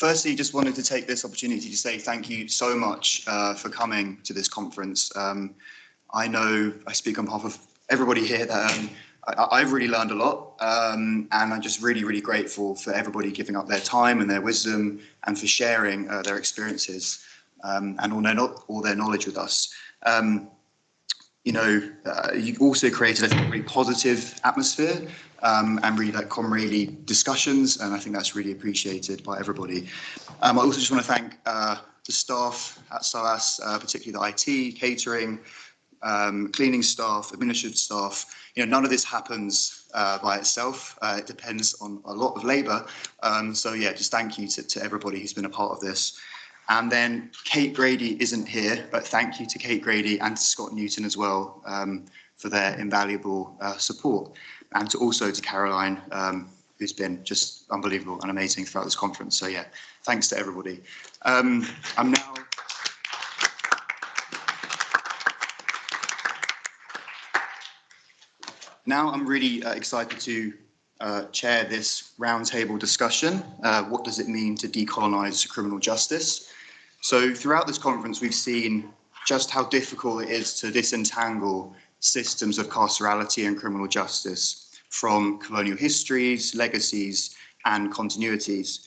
firstly, just wanted to take this opportunity to say thank you so much uh, for coming to this conference. Um, I know I speak on behalf of everybody here that um, I, have really learned a lot um, and I'm just really, really grateful for everybody giving up their time and their wisdom and for sharing uh, their experiences um, and all their, all their knowledge with us. Um, you know, uh, you also created a really positive atmosphere um, and really like comradely discussions, and I think that's really appreciated by everybody. Um, I also just want to thank uh, the staff at SOAS, uh, particularly the IT, catering, um, cleaning staff, administrative staff. You know, none of this happens uh, by itself. Uh, it depends on a lot of labour. Um, so yeah, just thank you to, to everybody who's been a part of this. And then Kate Grady isn't here, but thank you to Kate Grady and to Scott Newton as well um, for their invaluable uh, support. And to also to Caroline, um, who's been just unbelievable and amazing throughout this conference. So yeah, thanks to everybody. Um, I'm now Now I'm really uh, excited to uh, chair this roundtable discussion. Uh, what does it mean to decolonise criminal justice? So throughout this conference, we've seen just how difficult it is to disentangle systems of carcerality and criminal justice from colonial histories, legacies, and continuities.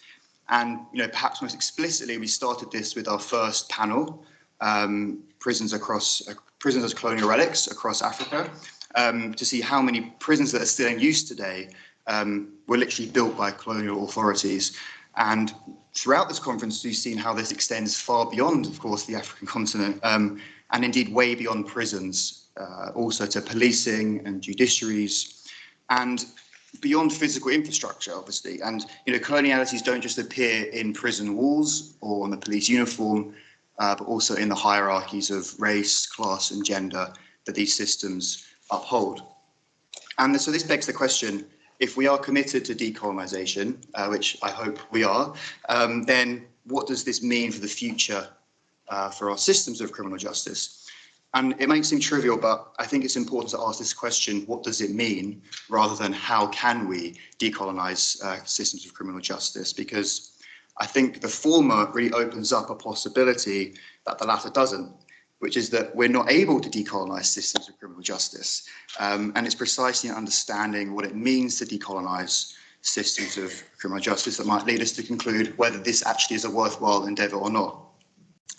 And you know, perhaps most explicitly, we started this with our first panel, um, prisons across uh, prisons as colonial relics across Africa, um, to see how many prisons that are still in use today um, were literally built by colonial authorities. And throughout this conference, we've seen how this extends far beyond, of course, the African continent, um, and indeed way beyond prisons, uh, also to policing and judiciaries, and beyond physical infrastructure, obviously. And, you know, colonialities don't just appear in prison walls or on the police uniform, uh, but also in the hierarchies of race, class, and gender that these systems uphold. And so this begs the question, if we are committed to decolonisation, uh, which I hope we are, um, then what does this mean for the future uh, for our systems of criminal justice? And it might seem trivial, but I think it's important to ask this question, what does it mean, rather than how can we decolonise uh, systems of criminal justice? Because I think the former really opens up a possibility that the latter doesn't which is that we're not able to decolonize systems of criminal justice. Um, and it's precisely understanding what it means to decolonize systems of criminal justice that might lead us to conclude whether this actually is a worthwhile endeavor or not.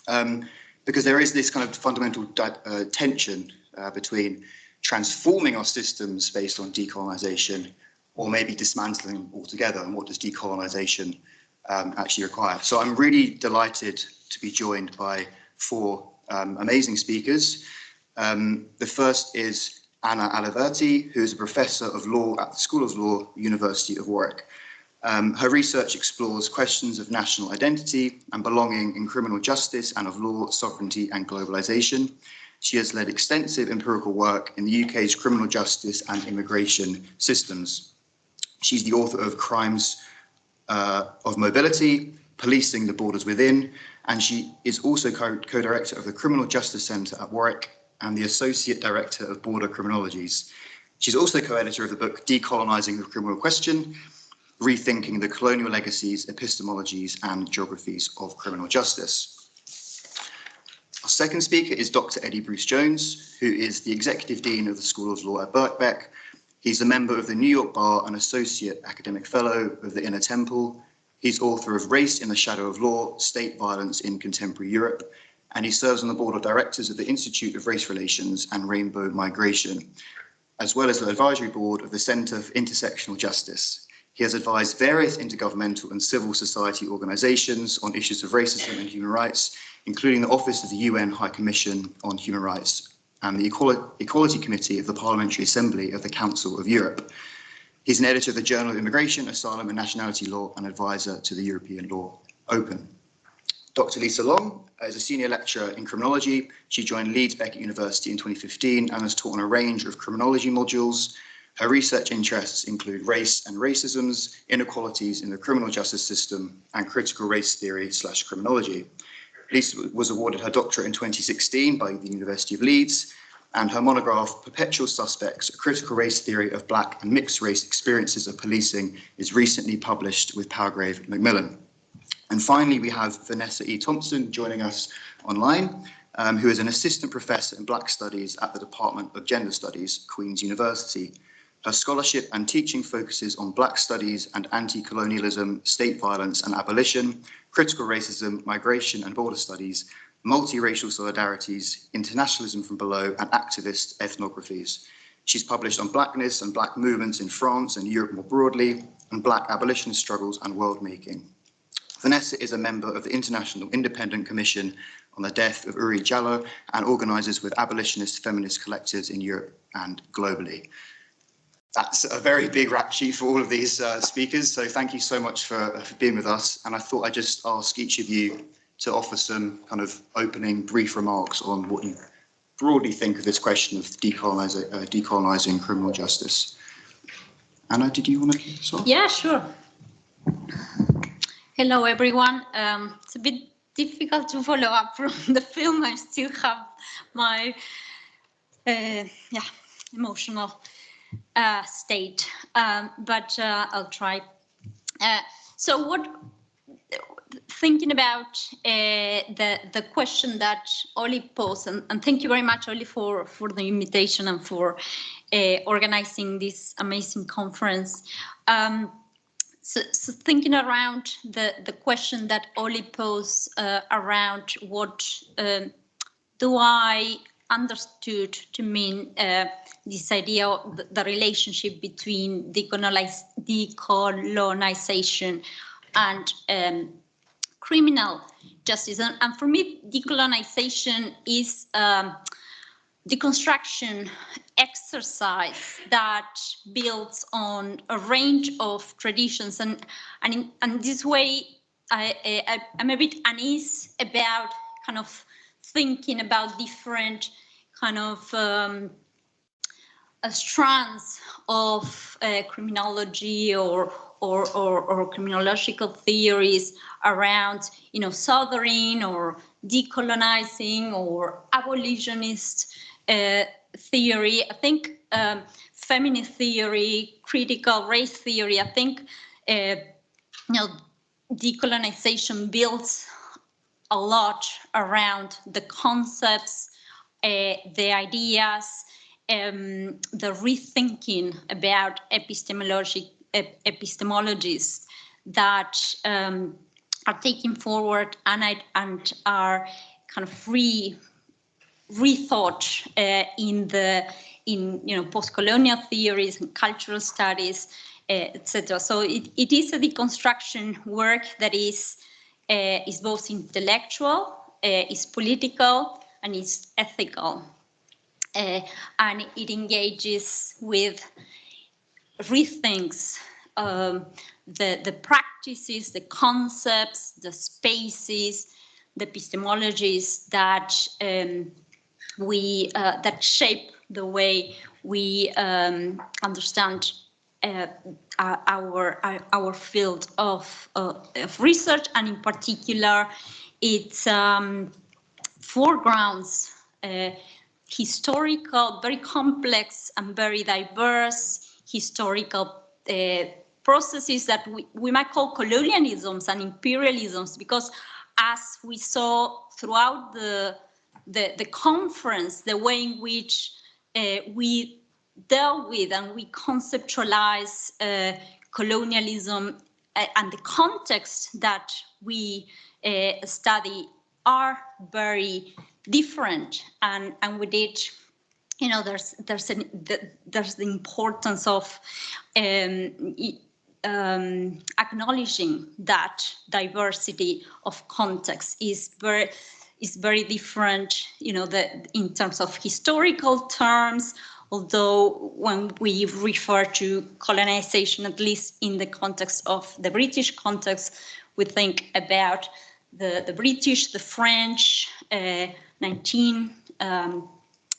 Um, because there is this kind of fundamental uh, tension uh, between transforming our systems based on decolonization or maybe dismantling them altogether and what does decolonization um, actually require. So I'm really delighted to be joined by four um, amazing speakers. Um, the first is Ana Aliverti, who is a professor of law at the School of Law, University of Warwick. Um, her research explores questions of national identity and belonging in criminal justice and of law, sovereignty and globalization. She has led extensive empirical work in the UK's criminal justice and immigration systems. She's the author of Crimes uh, of Mobility, Policing the Borders Within, and she is also co-director of the Criminal Justice Centre at Warwick and the Associate Director of Border Criminologies. She's also co-editor of the book Decolonising the Criminal Question, Rethinking the Colonial Legacies, Epistemologies and Geographies of Criminal Justice. Our second speaker is Dr. Eddie Bruce Jones, who is the Executive Dean of the School of Law at Birkbeck. He's a member of the New York Bar and Associate Academic Fellow of the Inner Temple He's author of Race in the Shadow of Law, State Violence in Contemporary Europe, and he serves on the board of directors of the Institute of Race Relations and Rainbow Migration, as well as the advisory board of the Centre for Intersectional Justice. He has advised various intergovernmental and civil society organisations on issues of racism and human rights, including the Office of the UN High Commission on Human Rights and the Equality Committee of the Parliamentary Assembly of the Council of Europe. He's an editor of the Journal of Immigration, Asylum and Nationality Law and advisor to the European Law Open. Dr. Lisa Long is a senior lecturer in criminology. She joined Leeds Beckett University in 2015 and has taught on a range of criminology modules. Her research interests include race and racisms, inequalities in the criminal justice system, and critical race theory slash criminology. Lisa was awarded her doctorate in 2016 by the University of Leeds and her monograph, Perpetual Suspects, A Critical Race Theory of Black and Mixed Race Experiences of Policing, is recently published with Palgrave Macmillan. And finally, we have Vanessa E. Thompson joining us online, um, who is an assistant professor in Black Studies at the Department of Gender Studies, Queen's University. Her scholarship and teaching focuses on Black studies and anti-colonialism, state violence and abolition, critical racism, migration and border studies, multiracial solidarities, internationalism from below, and activist ethnographies. She's published on blackness and black movements in France and Europe more broadly, and black abolitionist struggles and world making. Vanessa is a member of the International Independent Commission on the Death of Oury Jalloh and organises with abolitionist feminist collectives in Europe and globally that's a very big rap sheet for all of these uh, speakers. So thank you so much for, for being with us. And I thought I'd just ask each of you to offer some kind of opening brief remarks on what you broadly think of this question of decolonizing, uh, decolonizing criminal justice. Ana, did you want to start? Yeah, sure. Hello, everyone. Um, it's a bit difficult to follow up from the film. I still have my uh, yeah emotional uh, state, um, but uh, I'll try. Uh, so what, thinking about uh, the the question that Oli posed, and, and, thank you very much, Oli, for, for the invitation and for uh, organizing this amazing conference. Um, so, so, thinking around the, the question that Oli posed uh, around what um, do I understood to mean uh, this idea of the, the relationship between decolonization and um, criminal justice. And, and, for me, decolonization is um, deconstruction exercise that builds on a range of traditions. And, and in, and this way, I, I, I'm a bit uneasy about kind of thinking about different kind of um, strands of uh, criminology or, or, or, or, criminological theories around, you know, southern or decolonizing or abolitionist uh, theory. I think um, feminist theory, critical race theory, I think, uh, you know, decolonization builds a lot around the concepts, uh, the ideas, um, the rethinking about epistemology, ep that um, are taken forward and, and are kind of re rethought uh, in the in you know post-colonial theories and cultural studies, uh, etc. So it, it is a deconstruction work that is uh, is both intellectual, uh, is political, and is ethical. Uh, and it engages with rethinks um, the, the practices, the concepts, the spaces, the epistemologies that um, we uh, that shape the way we um, understand uh, our, our, field of, uh, of research. And in particular its um, foregrounds uh, historical, very complex and very diverse historical uh, processes that we, we might call colonialisms and imperialisms because as we saw throughout the, the, the conference, the way in which uh, we dealt with and we conceptualize uh, colonialism uh, and the context that we uh, study are very different and and with it you know there's there's an the, there's the importance of um, um, acknowledging that diversity of context is very is very different you know the in terms of historical terms although when we refer to colonization at least in the context of the british context we think about the, the British, the French, uh, 19, um,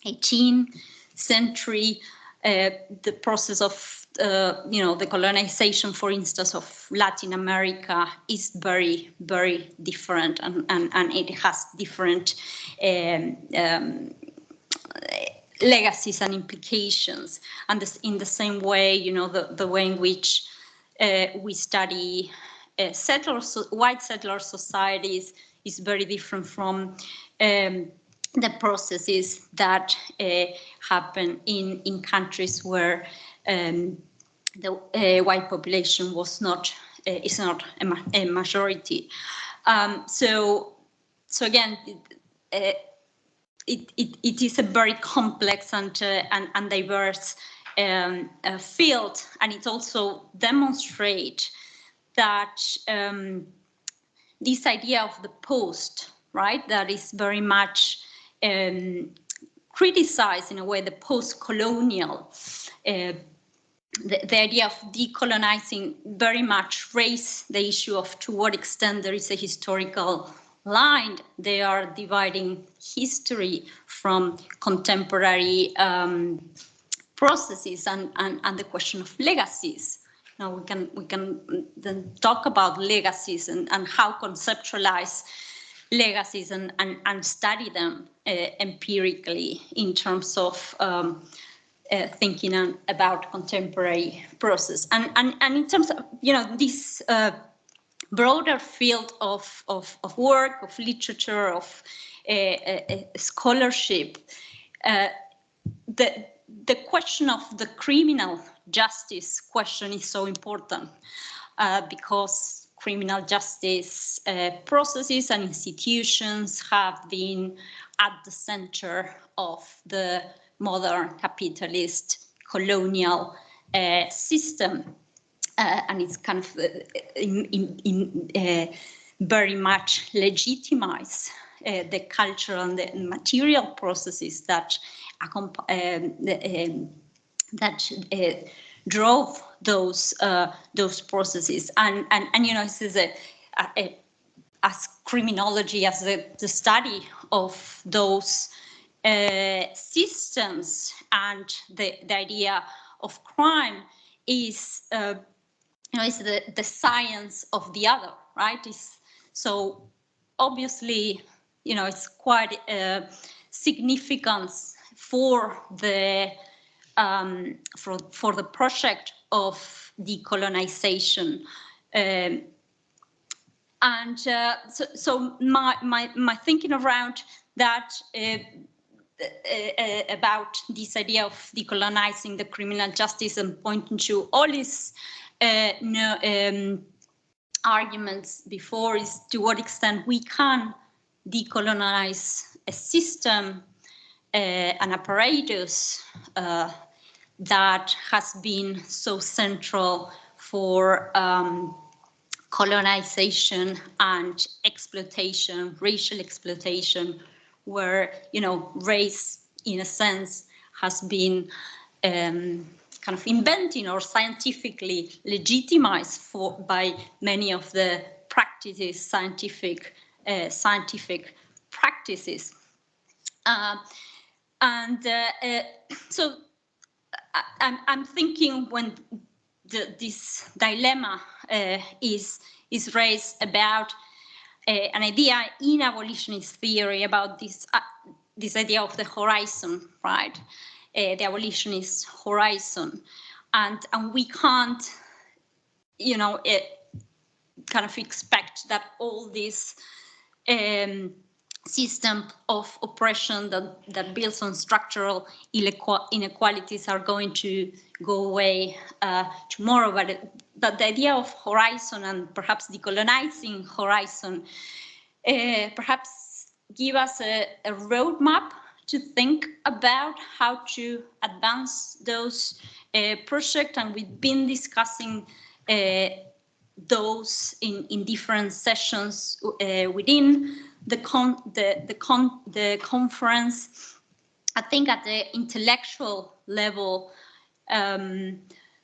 18th century, uh, the process of, uh, you know, the colonization, for instance, of Latin America is very, very different and, and, and it has different um, um, legacies and implications. And this, in the same way, you know, the, the way in which uh, we study uh, settler, so white settler societies is very different from um, the processes that uh, happen in, in countries where um, the uh, white population was not uh, is not a, ma a majority. Um, so so again, uh, it, it, it is a very complex and and, and diverse um, uh, field, and it also demonstrates that um, this idea of the post, right, that is very much um, criticized in a way the post-colonial uh, the, the, idea of decolonizing very much raised the issue of to what extent there is a historical line. They are dividing history from contemporary um, processes and, and, and the question of legacies. Now we can we can then talk about legacies and, and how conceptualize legacies and, and, and study them uh, empirically in terms of um, uh, thinking on, about contemporary process. And, and, and in terms of, you know, this uh, broader field of, of, of work, of literature, of uh, scholarship, uh, the, the question of the criminal justice question is so important uh, because criminal justice uh, processes and institutions have been at the center of the modern capitalist colonial uh, system. Uh, and it's kind of uh, in, in, in uh, very much legitimize uh, the cultural and the material processes that um, um, that drove those those processes. And and and you know this is a, a, a as criminology as the, the study of those uh, systems and the, the idea of crime is uh, you know is the, the science of the other right is so obviously you know it's quite uh, significance for the um, for for the project of decolonization. Um, and uh, so, so my, my my thinking around that uh, uh, uh, about this idea of decolonizing the criminal justice and pointing to all these uh, no, um, arguments before is to what extent we can decolonize a system, uh, an apparatus that has been so central for um, colonization and exploitation, racial exploitation, where you know race in a sense has been um, kind of inventing or scientifically legitimized for by many of the practices scientific uh, scientific practices. Uh, and uh, uh so I'm, I'm thinking when the, this dilemma uh, is is raised about an idea in abolitionist theory about this uh, this idea of the horizon, right? Uh, the abolitionist horizon, and and we can't, you know, it, kind of expect that all this um, system of oppression that, that builds on structural inequalities are going to go away uh, tomorrow. But, the idea of horizon and perhaps decolonizing horizon uh, perhaps give us a, a roadmap to think about how to advance those uh, projects. And we've been discussing uh, those in, in different sessions uh, within the con the the con the conference. I think at the intellectual level, um,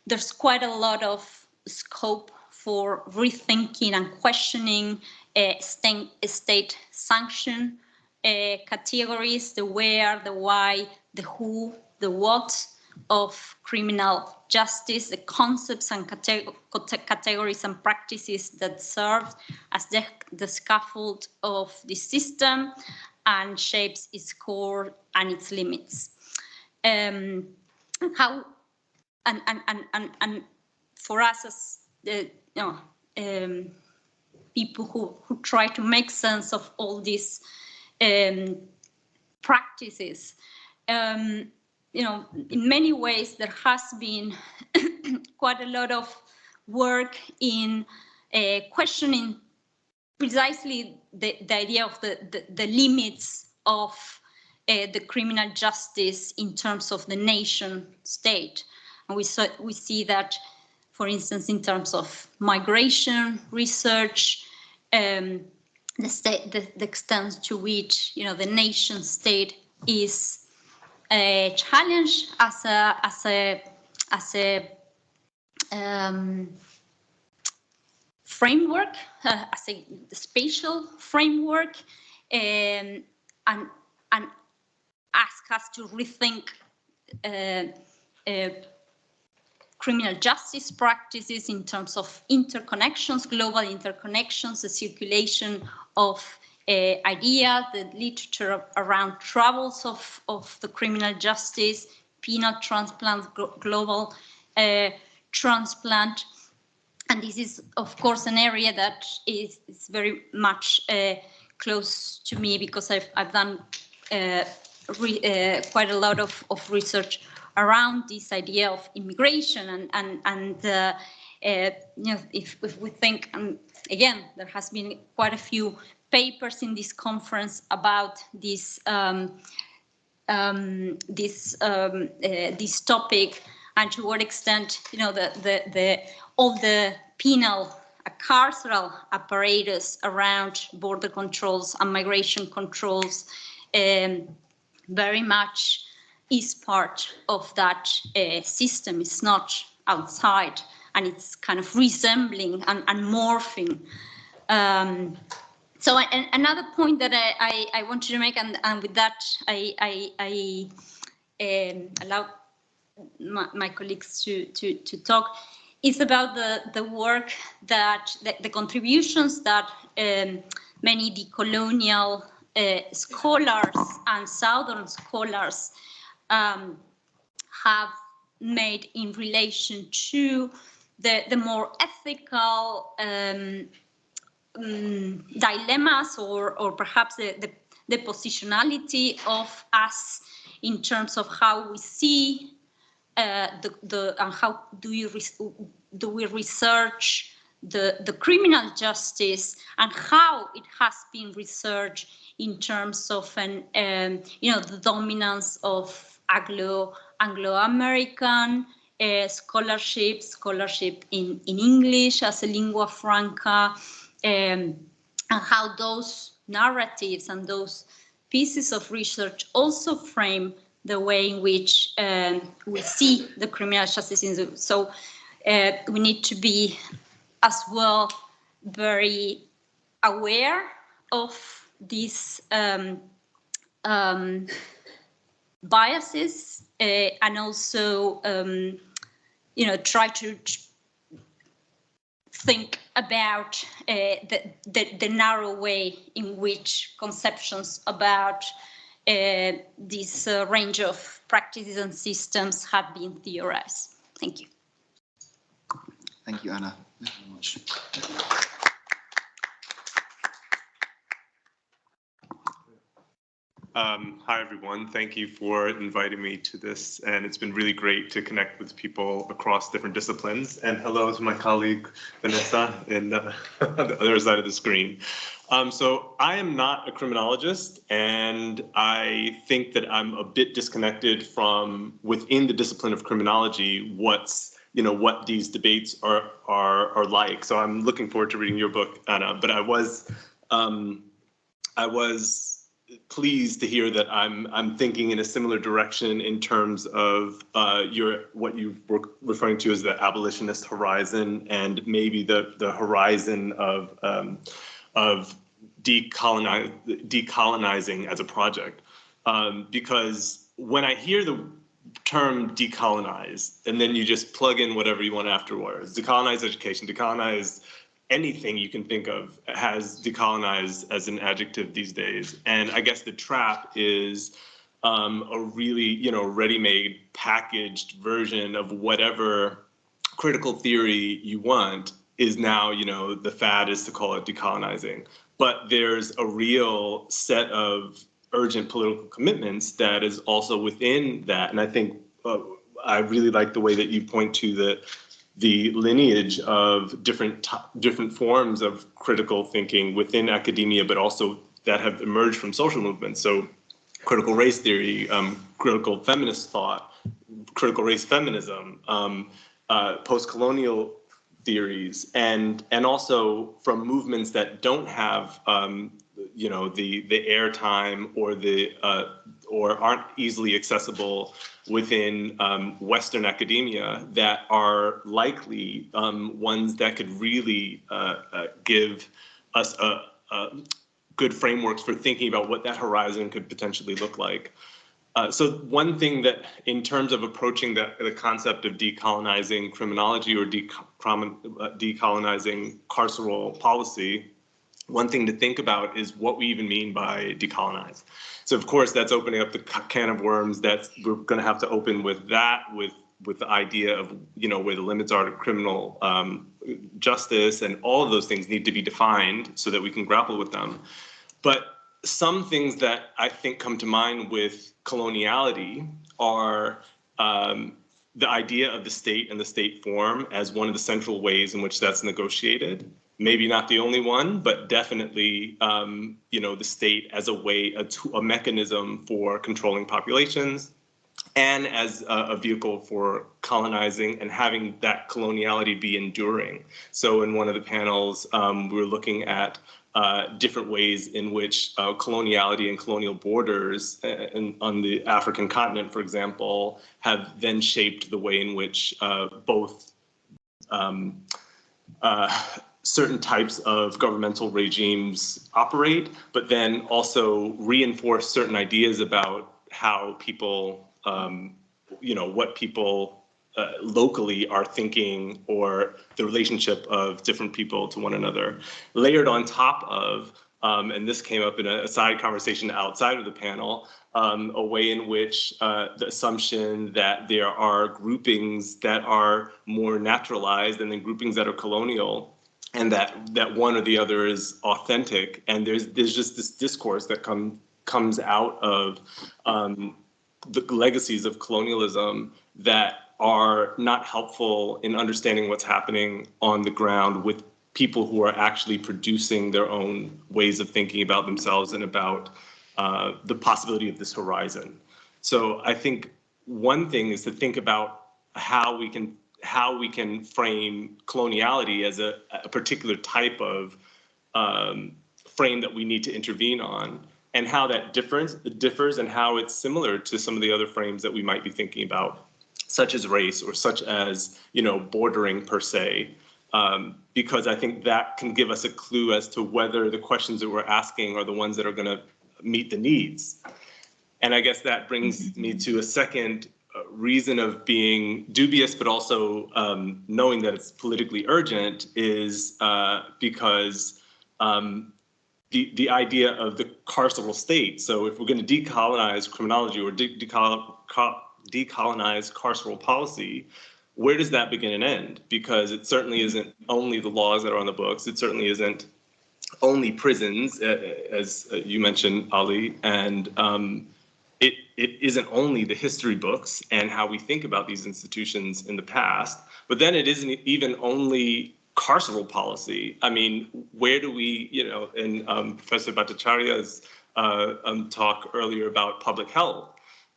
there's quite a lot of scope for rethinking and questioning uh, state, sanction uh, categories, the where, the why, the who, the what of criminal justice, the concepts and categories and practices that serve as the, the scaffold of the system and shapes its core and its limits. Um, how and, and, and, and, and for us as the you know, um, people who, who try to make sense of all these um, practices. You know, in many ways, there has been quite a lot of work in uh, questioning precisely the, the idea of the, the, the limits of uh, the criminal justice in terms of the nation state. And we, saw, we see that, for instance, in terms of migration research, um, the, state, the, the extent to which you know the nation state is a challenge as a as a as a um, framework, uh, as a spatial framework, um, and and ask us to rethink uh, uh, criminal justice practices in terms of interconnections, global interconnections, the circulation of uh, ideas, the literature around troubles of, of the criminal justice, penal transplant, global uh, transplant. And this is, of course, an area that is, is very much uh, close to me because I've, I've done uh, re, uh, quite a lot of, of research around this idea of immigration and and and uh, uh, you know if, if we think and again there has been quite a few papers in this conference about this um, um, this um, uh, this topic and to what extent you know the the the all the penal carceral apparatus around border controls and migration controls um, very much is part of that uh, system. It's not outside and it's kind of resembling and, and morphing. Um, so I, another point that I, I, I, wanted to make, and, and with that I, I, I um, allow my, my, colleagues to, to, to talk, is about the, the work that, the, the contributions that um, many decolonial uh, scholars and Southern scholars um, have made in relation to the, the more ethical um, um, dilemmas or, or perhaps the, the, the, positionality of us in terms of how we see uh, the, the and how do you do we research the, the criminal justice and how it has been researched in terms of an um, you know the dominance of Anglo Anglo-American uh, scholarship, scholarship in, in English as a lingua franca, and how those narratives and those pieces of research also frame the way in which um, we see the criminal justice system. So uh, we need to be as well very aware of these um, um, biases uh, and also, um, you know, try to think about uh, the, the, the, narrow way in which conceptions about uh, this uh, range of practices and systems have been theorized. Thank you. Thank you, Ana. Thank you very much. Um, hi, everyone. Thank you for inviting me to this. And it's been really great to connect with people across different disciplines. And hello to my colleague, Vanessa, in uh, the other side of the screen. Um, so I am not a criminologist, and I think that I'm a bit disconnected from within the discipline of criminology, what's you know what these debates are are are like. So I'm looking forward to reading your book, Ana. But I was um, I was pleased to hear that I'm I'm thinking in a similar direction in terms of uh, your what you were referring to as the abolitionist horizon and maybe the the horizon of um, of decolonize, decolonizing as a project. Um, because when I hear the term decolonize and then you just plug in whatever you want afterwards, decolonize education, decolonize anything you can think of has decolonized as an adjective these days. And I guess the trap is um, a really, you know, ready-made packaged version of whatever critical theory you want. is now, you know, the fad is to call it decolonizing. But there's a real set of urgent political commitments that is also within that. And I think uh, I really like the way that you point to the the lineage of different different forms of critical thinking within academia, but also that have emerged from social movements. So critical race theory, um, critical feminist thought, critical race feminism, um, uh, post-colonial theories, and and also from movements that don't have um, you know the the airtime or the uh, or aren't easily accessible within um, Western academia that are likely um, ones that could really uh, uh, give us a, a good frameworks for thinking about what that horizon could potentially look like. Uh, so one thing that, in terms of approaching the, the concept of decolonizing criminology or uh, decolonizing carceral policy, one thing to think about is what we even mean by decolonize. So of course, that's opening up the can of worms. That's we're going to have to open with that, with with the idea of you know where the limits are to criminal um, justice, and all of those things need to be defined so that we can grapple with them. But some things that I think come to mind with coloniality are um, the idea of the state and the state form as one of the central ways in which that's negotiated. Maybe not the only one, but definitely, um, you know, the state as a way, a, a mechanism for controlling populations, and as a, a, vehicle for colonizing and having that coloniality be enduring. So in one of the panels, um, we were looking at uh, different ways in which uh, coloniality and colonial borders uh, in, on the African continent, for example, have then shaped the way in which uh, both um, uh, certain types of governmental regimes operate, but then also reinforce certain ideas about how people, um, you know, what people uh, locally are thinking or the relationship of different people to one another. Layered on top of, um, and this came up in a, side conversation outside of the panel, um, a way in which uh, the assumption that there are groupings that are more naturalized and then groupings that are colonial and that that one or the other is authentic and there's there's just this discourse that come comes out of um, the legacies of colonialism that are not helpful in understanding what's happening on the ground with people who are actually producing their own ways of thinking about themselves and about uh, the possibility of this horizon. So I think one thing is to think about how we can how we can frame coloniality as a, a particular type of um, frame that we need to intervene on and how that differs differs and how it's similar to some of the other frames that we might be thinking about such as race or such as you know bordering per se um, because I think that can give us a clue as to whether the questions that we're asking are the ones that are going to meet the needs. And I guess that brings me to a second reason of being dubious, but also um, knowing that it's politically urgent is uh, because um, the, the idea of the carceral state. So if we're going to decolonize criminology or de decolonize decolonize carceral policy, where does that begin and end? Because it certainly isn't only the laws that are on the books. It certainly isn't only prisons, uh, as uh, you mentioned, Ali, and um, it, it isn't only the history books and how we think about these institutions in the past, but then it isn't even only carceral policy. I mean, where do we, you know, in um, Professor Bhattacharya's uh, um, talk earlier about public health,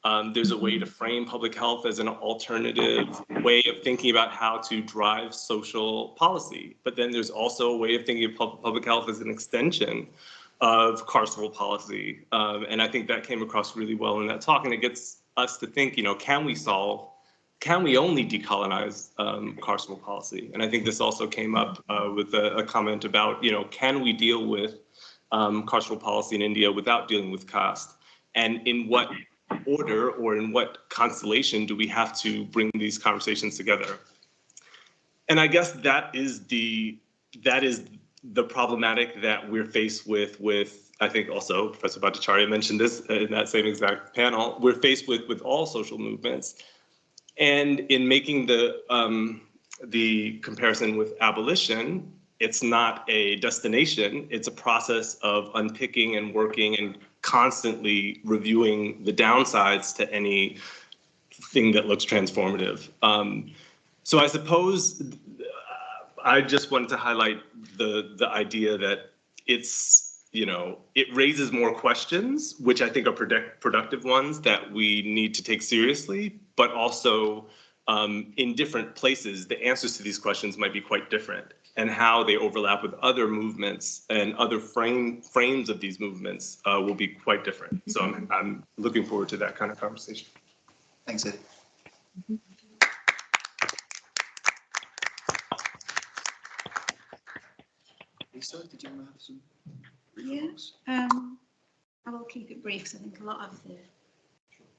um, there's a way to frame public health as an alternative way of thinking about how to drive social policy. But then there's also a way of thinking of pub public health as an extension of carceral policy. Um, and I think that came across really well in that talk. And it gets us to think, you know, can we solve, can we only decolonize um, carceral policy? And I think this also came up uh, with a, a, comment about, you know, can we deal with um, carceral policy in India without dealing with caste? And in what order or in what constellation do we have to bring these conversations together? And I guess that is the that is the problematic that we're faced with with I think also Professor Bhattacharya mentioned this in that same exact panel. We're faced with with all social movements, and in making the um, the comparison with abolition, it's not a destination, it's a process of unpicking and working and constantly reviewing the downsides to any thing that looks transformative. Um, so I suppose I just wanted to highlight the the idea that it's you know it raises more questions, which I think are product, productive ones that we need to take seriously, but also um, in different places, the answers to these questions might be quite different and how they overlap with other movements and other frame frames of these movements uh, will be quite different. So I'm, I'm looking forward to that kind of conversation. Thanks, Ed. Lisa, did you want to have some Yeah. remarks? Um, I will keep it brief because I think a lot of the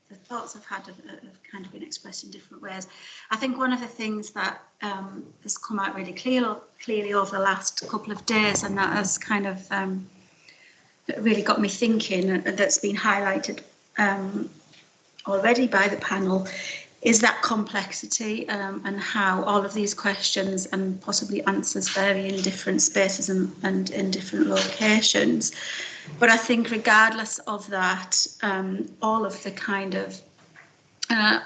the thoughts I've had have, have kind of been expressed in different ways. I think one of the things that um, has come out really clear, clearly over the last couple of days, and that has kind of um, really got me thinking, and that's been highlighted um, already by the panel, is that complexity um, and how all of these questions and possibly answers vary in different spaces and, and in different locations. But I think regardless of that, um, all of the kind of uh,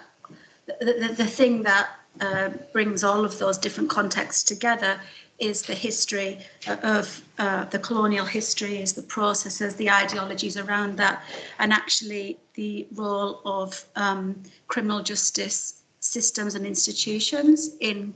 the, the, the thing that uh, brings all of those different contexts together is the history of uh, the colonial history, is the processes, the ideologies around that, and actually the role of um, criminal justice systems and institutions in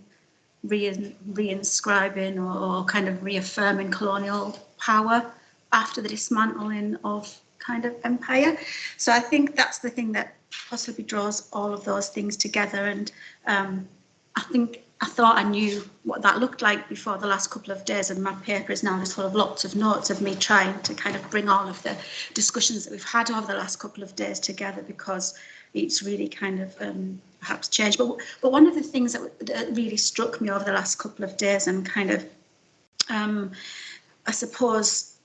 re- reinscribing or, or kind of reaffirming colonial power after the dismantling of kind of empire. So I think that's the thing that possibly draws all of those things together. And um, I think I thought I knew what that looked like before the last couple of days, and my paper is now just full of lots of notes of me trying to kind of bring all of the discussions that we've had over the last couple of days together because it's really kind of um, perhaps changed. But but one of the things that, that really struck me over the last couple of days and kind of, um, I suppose,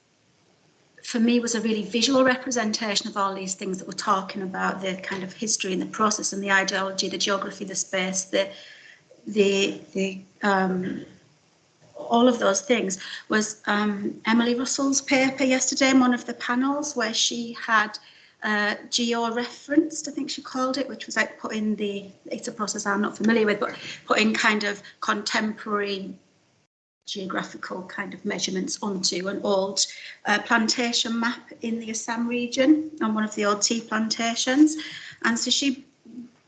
for me was a really visual representation of all these things that we're talking about, the kind of history and the process and the ideology, the geography, the space, the the the um, all of those things was um, Emily Russell's paper yesterday in one of the panels where she had uh, geo-referenced, I think she called it, which was like putting the, it's a process I'm not familiar with, but putting kind of contemporary geographical kind of measurements onto an old uh, plantation map in the Assam region on one of the old tea plantations. And so she,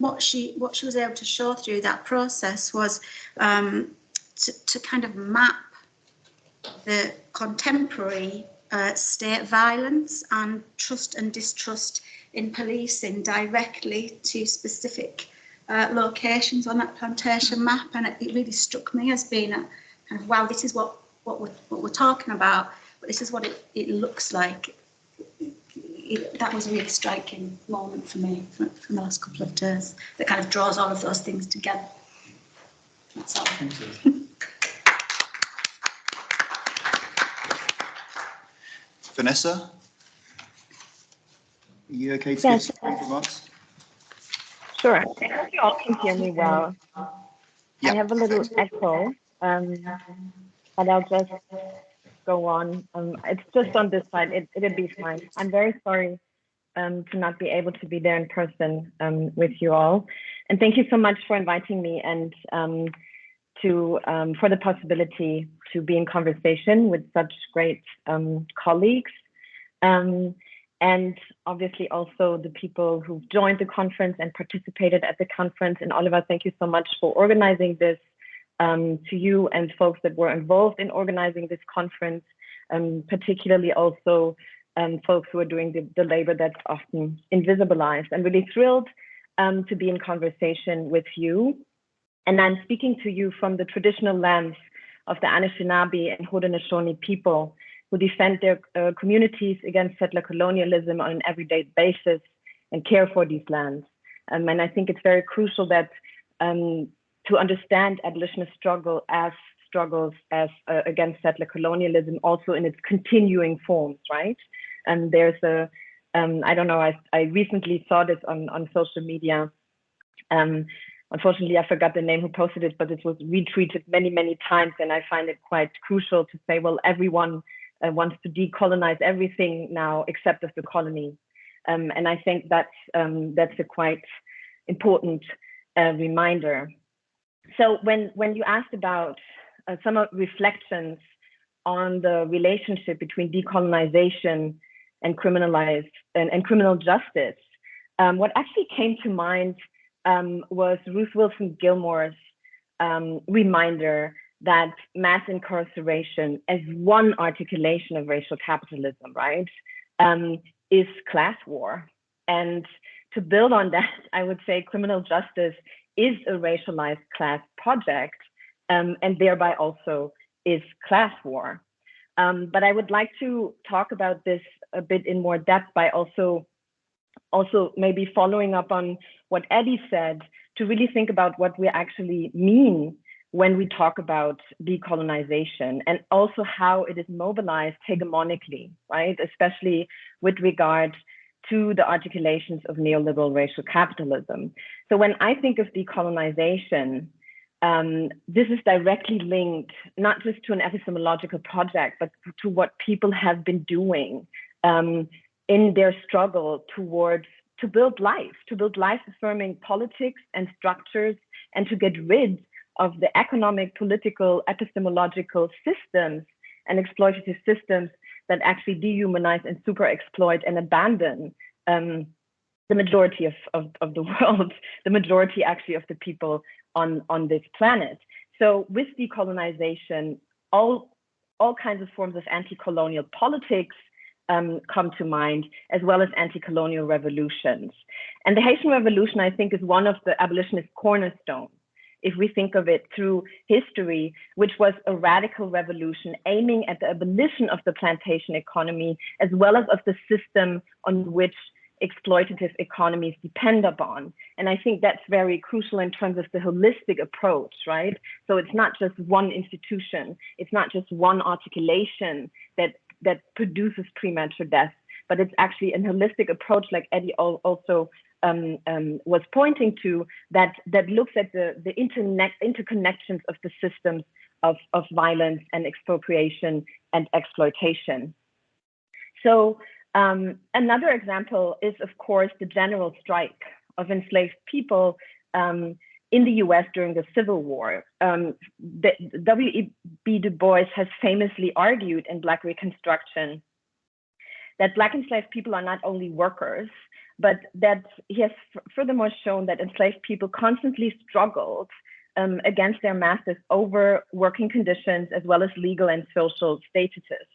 what she, what she was able to show through that process was um, to, to kind of map the contemporary uh, state violence and trust and distrust in policing directly to specific uh, locations on that plantation map. And it, it really struck me as being a kind of, wow, this is what, what, we're, what we're talking about, but this is what it, it looks like. It, that was a really striking moment for me from, from the last couple of days that kind of draws all of those things together. That's all. Thank you. Vanessa? Are you okay to give Yes. some remarks? Sure. I hope you all can hear me well. Yeah, I have a little echo, um, but I'll just go on. Um, it's just on this side. It, it'll be fine. I'm very sorry um, to not be able to be there in person um, with you all. And thank you so much for inviting me and um, to um, for the possibility to be in conversation with such great um, colleagues. Um, and obviously also the people who've joined the conference and participated at the conference. And Oliver, thank you so much for organizing this. Um, to you and folks that were involved in organizing this conference, um, particularly also um, folks who are doing the, the, labor that's often invisibilized. I'm really thrilled um, to be in conversation with you. And I'm speaking to you from the traditional lands of the Anishinaabe and Haudenosaunee people who defend their uh, communities against settler colonialism on an everyday basis and care for these lands. Um, and I think it's very crucial that um, to understand abolitionist struggle as struggles as uh, against settler colonialism, also in its continuing forms, right? And there's a, um, I don't know, I, I recently saw this on, on social media. Um, unfortunately, I forgot the name who posted it, but it was retweeted many, many times. And I find it quite crucial to say, well, everyone uh, wants to decolonize everything now except of the colony. Um, and I think that's, um, that's a quite important uh, reminder. So when, when you asked about uh, some reflections on the relationship between decolonization and criminalized and, and criminal justice, um, what actually came to mind um, was Ruth Wilson Gilmore's um, reminder that mass incarceration as one articulation of racial capitalism, right, um, is class war. And to build on that, I would say criminal justice is a racialized class project um, and thereby also is class war. Um, but I would like to talk about this a bit in more depth by also also maybe following up on what Eddie said to really think about what we actually mean when we talk about decolonization and also how it is mobilized hegemonically, right? Especially with regard to the articulations of neoliberal racial capitalism. So when I think of decolonization, um, this is directly linked not just to an epistemological project, but to what people have been doing um, in their struggle towards to build life, to build life affirming politics and structures, and to get rid of the economic, political, epistemological systems and exploitative systems that actually dehumanize and super exploit and abandon um, the majority of, of, of, the world, the majority actually of the people on, on this planet. So with decolonization, all, all kinds of forms of anti-colonial politics um, come to mind, as well as anti-colonial revolutions. And the Haitian Revolution, I think, is one of the abolitionist cornerstones if we think of it through history, which was a radical revolution aiming at the abolition of the plantation economy, as well as of the system on which exploitative economies depend upon. And I think that's very crucial in terms of the holistic approach, right? So it's not just one institution, it's not just one articulation that, that produces premature death, but it's actually a holistic approach, like Eddie also um, um, was pointing to that that looks at the the internet interconnections of the systems of, of violence and expropriation and exploitation. So um, another example is, of course, the general strike of enslaved people um, in the US during the Civil War. Um, W.E.B. Du Bois has famously argued in Black Reconstruction that Black enslaved people are not only workers, but that he has furthermore shown that enslaved people constantly struggled um, against their masters over working conditions as well as legal and social statuses.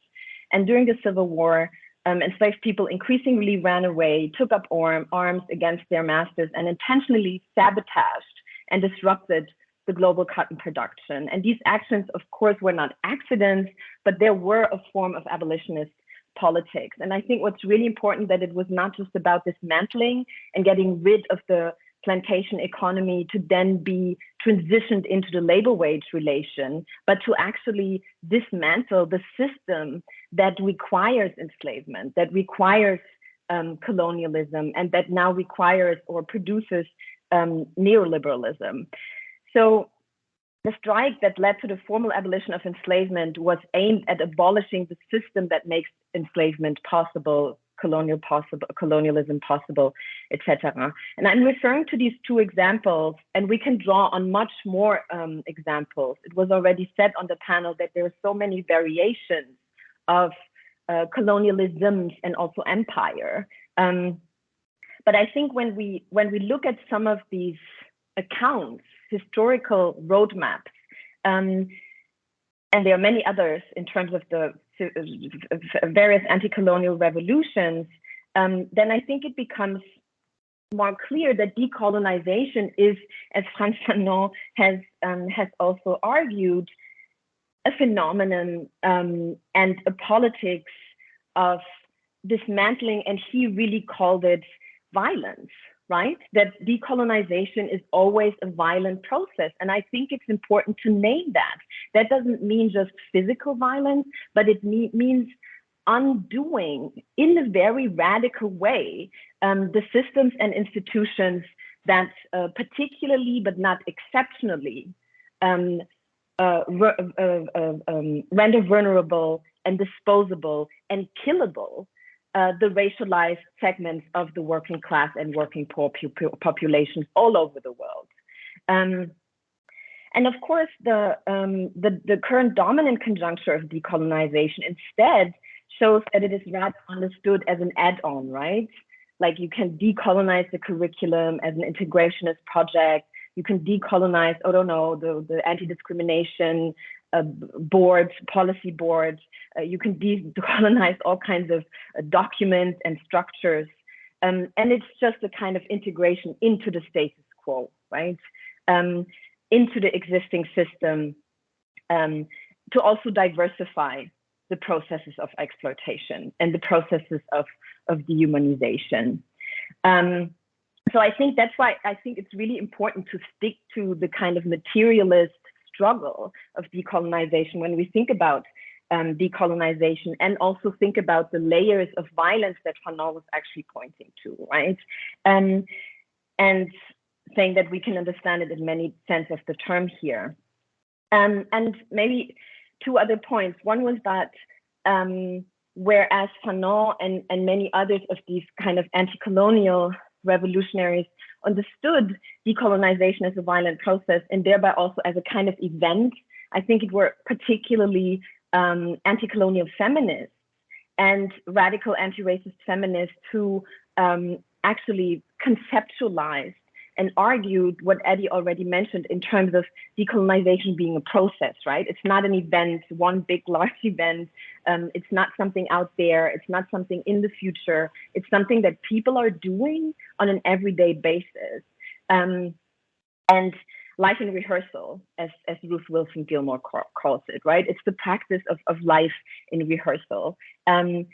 And during the Civil War, um, enslaved people increasingly ran away, took up arm, arms against their masters, and intentionally sabotaged and disrupted the global cotton production. And these actions, of course, were not accidents, but there were a form of abolitionist politics. And I think what's really important that it was not just about dismantling and getting rid of the plantation economy to then be transitioned into the labor wage relation, but to actually dismantle the system that requires enslavement, that requires um, colonialism, and that now requires or produces um, neoliberalism. So the strike that led to the formal abolition of enslavement was aimed at abolishing the system that makes enslavement possible, colonial possible, colonialism possible, etc. And I'm referring to these two examples, and we can draw on much more um, examples. It was already said on the panel that there are so many variations of uh, colonialisms and also empire. Um, but I think when we when we look at some of these accounts historical roadmaps. Um, and there are many others in terms of the various anti-colonial revolutions, um, then I think it becomes more clear that decolonization is, as Frantz Fanon has um, has also argued, a phenomenon um, and a politics of dismantling, and he really called it violence right? That decolonization is always a violent process. And I think it's important to name that. That doesn't mean just physical violence, but it me means undoing in a very radical way um, the systems and institutions that uh, particularly but not exceptionally um, uh, um, render vulnerable and disposable and killable uh, the racialized segments of the working class and working poor populations all over the world. Um, and of course, the, um, the, the current dominant conjuncture of decolonization instead shows that it is rather understood as an add-on, right? Like you can decolonize the curriculum as an integrationist project. You can decolonize, I don't know, the, the anti-discrimination uh, boards, policy boards. Uh, you can decolonize all kinds of uh, documents and structures. Um, and it's just a kind of integration into the status quo, right? Um, into the existing system um, to also diversify the processes of exploitation and the processes of, of dehumanization. Um, so I think that's why I think it's really important to stick to the kind of materialist struggle of decolonization when we think about um, decolonization and also think about the layers of violence that Fanon was actually pointing to, right? Um, and saying that we can understand it in many sense of the term here. Um, and maybe two other points. One was that um, whereas Fanon and, and many others of these kind of anti-colonial revolutionaries understood decolonization as a violent process and thereby also as a kind of event, I think it were particularly um, anti-colonial feminists and radical anti-racist feminists who um, actually conceptualized and argued what Eddie already mentioned in terms of decolonization being a process, right? It's not an event, one big, large event. Um, it's not something out there. It's not something in the future. It's something that people are doing on an everyday basis. Um, and life in rehearsal, as, as Ruth Wilson Gilmore calls it, right? It's the practice of, of life in rehearsal. Um,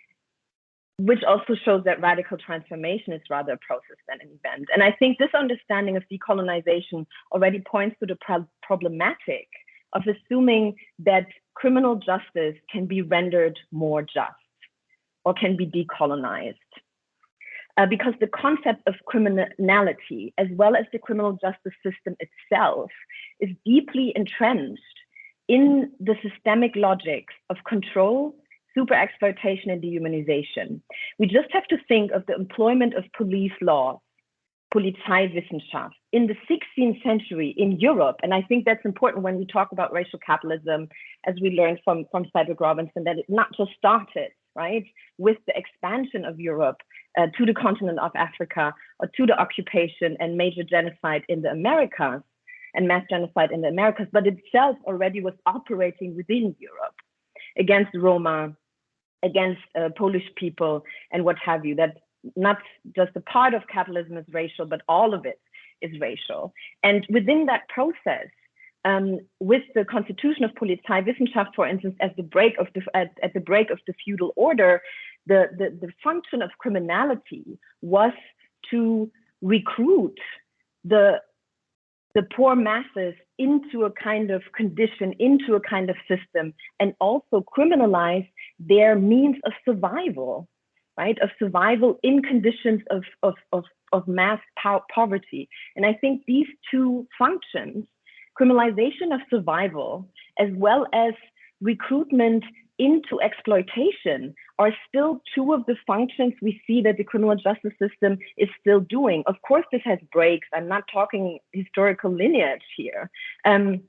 which also shows that radical transformation is rather a process than an event. And I think this understanding of decolonization already points to the pro problematic of assuming that criminal justice can be rendered more just or can be decolonized. Uh, because the concept of criminality, as well as the criminal justice system itself, is deeply entrenched in the systemic logics of control super exploitation and dehumanization. We just have to think of the employment of police laws, Polizeiwissenschaft, in the 16th century in Europe. And I think that's important when we talk about racial capitalism, as we learned from, from Cedric Robinson, that it not just started, right, with the expansion of Europe uh, to the continent of Africa or to the occupation and major genocide in the Americas and mass genocide in the Americas, but itself already was operating within Europe against Roma, against uh, Polish people and what have you. That not just a part of capitalism is racial, but all of it is racial. And within that process, um, with the constitution of Polizeiwissenschaft, for instance, as the break of the at, at the break of the feudal order, the, the, the function of criminality was to recruit the the poor masses into a kind of condition, into a kind of system, and also criminalize their means of survival, right? Of survival in conditions of, of, of, of mass po poverty. And I think these two functions, criminalization of survival, as well as recruitment into exploitation are still two of the functions we see that the criminal justice system is still doing. Of course, this has breaks. I'm not talking historical lineage here. Um,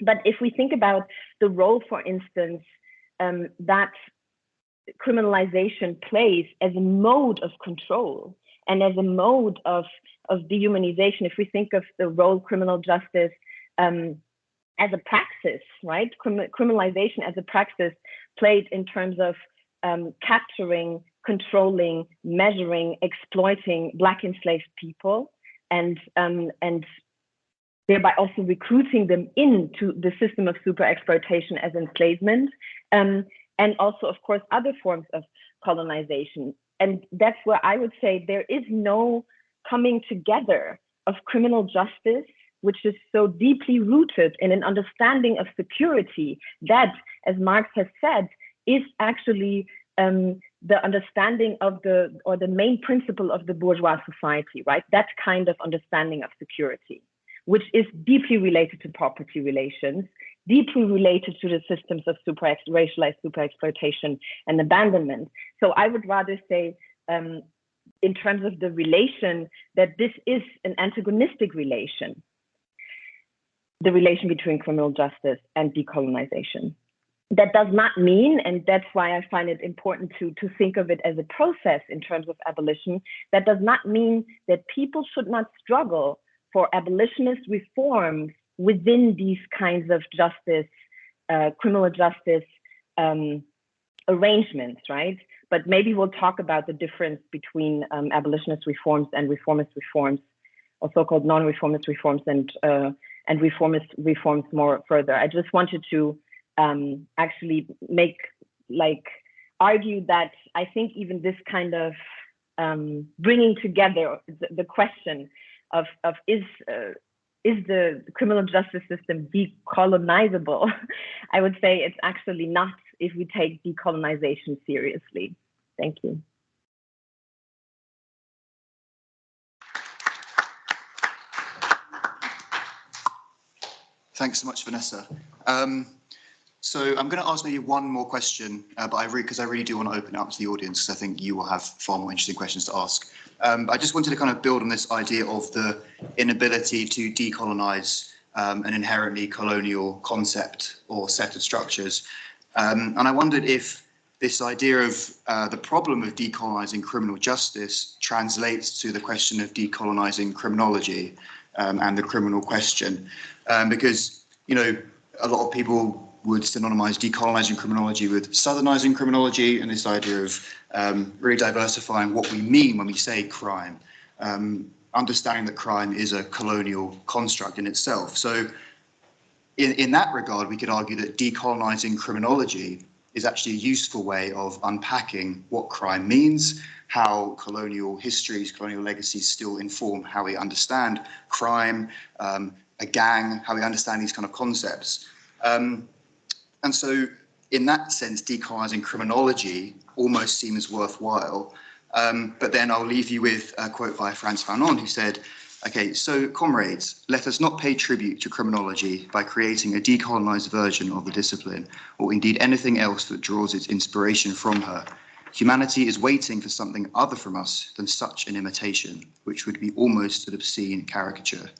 but if we think about the role, for instance, um, that criminalization plays as a mode of control and as a mode of, of dehumanization, if we think of the role criminal justice um, as a praxis, right? Crim criminalization as a praxis played in terms of um, capturing, controlling, measuring, exploiting Black enslaved people, and um, and thereby also recruiting them into the system of super exploitation as enslavement, um, and also, of course, other forms of colonization. And that's where I would say there is no coming together of criminal justice which is so deeply rooted in an understanding of security that, as Marx has said, is actually um, the understanding of the or the main principle of the bourgeois society, right? That kind of understanding of security, which is deeply related to property relations, deeply related to the systems of super racialized super exploitation and abandonment. So I would rather say, um, in terms of the relation, that this is an antagonistic relation, the relation between criminal justice and decolonization that does not mean, and that's why I find it important to, to think of it as a process in terms of abolition, that does not mean that people should not struggle for abolitionist reforms within these kinds of justice, uh, criminal justice um, arrangements, right? But maybe we'll talk about the difference between um, abolitionist reforms and reformist reforms, or so-called non-reformist reforms and uh, and reformist reforms more further. I just wanted to um, actually make like argue that I think even this kind of um, bringing together the, the, question of, of is uh, is the criminal justice system decolonizable? I would say it's actually not if we take decolonization seriously. Thank you. Thanks so much, Vanessa. Um, so I'm going to ask maybe one more question, uh, but I because I really do want to open it up to the audience, because I think you will have far more interesting questions to ask. Um, I just wanted to kind of build on this idea of the inability to decolonize um, an inherently colonial concept or set of structures. Um, and I wondered if this idea of uh, the problem of decolonizing criminal justice translates to the question of decolonizing criminology um, and the criminal question. Um, because, you know, a lot of people would synonymize decolonizing criminology with southernizing criminology and this idea of um, really diversifying what we mean when we say crime, um, understanding that crime is a colonial construct in itself. So in, in that regard, we could argue that decolonizing criminology is actually a useful way of unpacking what crime means, how colonial histories, colonial legacies still inform how we understand crime, um, a gang, how we understand these kind of concepts. Um, and so in that sense, decolonizing criminology almost seems worthwhile. Um, but then I'll leave you with a quote by Frantz Fanon, who said, okay, so comrades, let us not pay tribute to criminology by creating a decolonized version of the discipline, or indeed anything else that draws its inspiration from her. Humanity is waiting for something other from us than such an imitation, which would be almost an obscene caricature.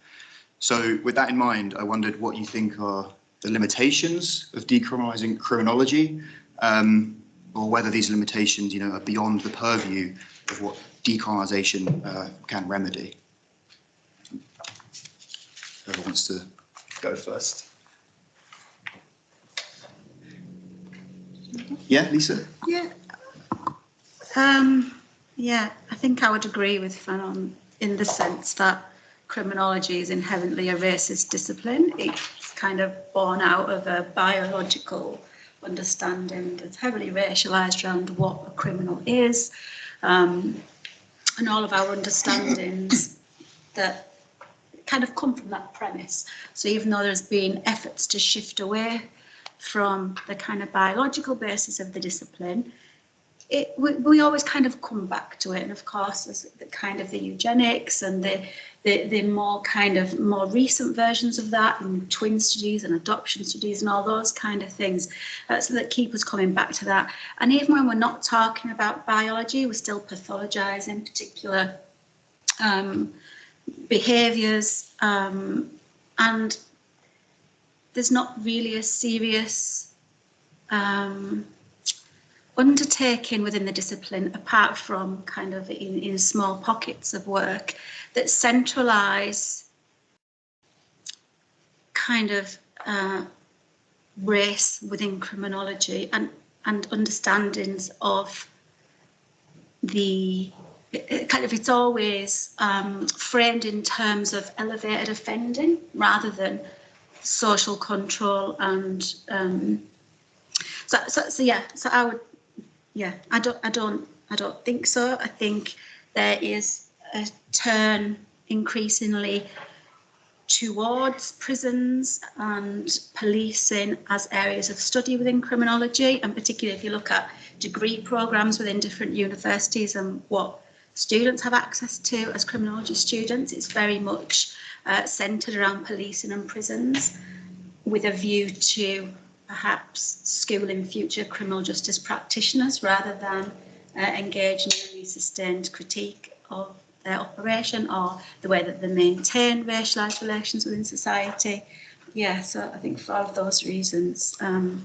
So with that in mind, I wondered what you think are the limitations of decriminalising criminology, um, or whether these limitations, you know, are beyond the purview of what decriminalisation uh, can remedy. Whoever wants to go first. Yeah, Lisa? Yeah. Um, yeah, I think I would agree with Fanon in the sense that criminology is inherently a racist discipline. It's kind of born out of a biological understanding that's heavily racialized around what a criminal is. Um, and all of our understandings that kind of come from that premise. So even though there's been efforts to shift away from the kind of biological basis of the discipline, it, we, we, always kind of come back to it. And of course, there's the kind of the eugenics and the, the, the more kind of more recent versions of that and twin studies and adoption studies and all those kind of things. Uh, so that keep us coming back to that. And even when we're not talking about biology, we're still pathologizing particular um, behaviors. Um, and there's not really a serious um, undertaking within the discipline, apart from kind of in, in small pockets of work, that centralise kind of uh, race within criminology and, and understandings of the kind of it's always um, framed in terms of elevated offending rather than social control and um, so, so, so yeah so I would yeah, I don't, I don't, I don't think so. I think there is a turn increasingly towards prisons and policing as areas of study within criminology, and particularly if you look at degree programs within different universities and what students have access to as criminology students. It's very much uh, centred around policing and prisons with a view to perhaps schooling future criminal justice practitioners rather than uh, engage in any sustained critique of their operation or the way that they maintain racialised relations within society. Yeah, so I think for all of those reasons, um,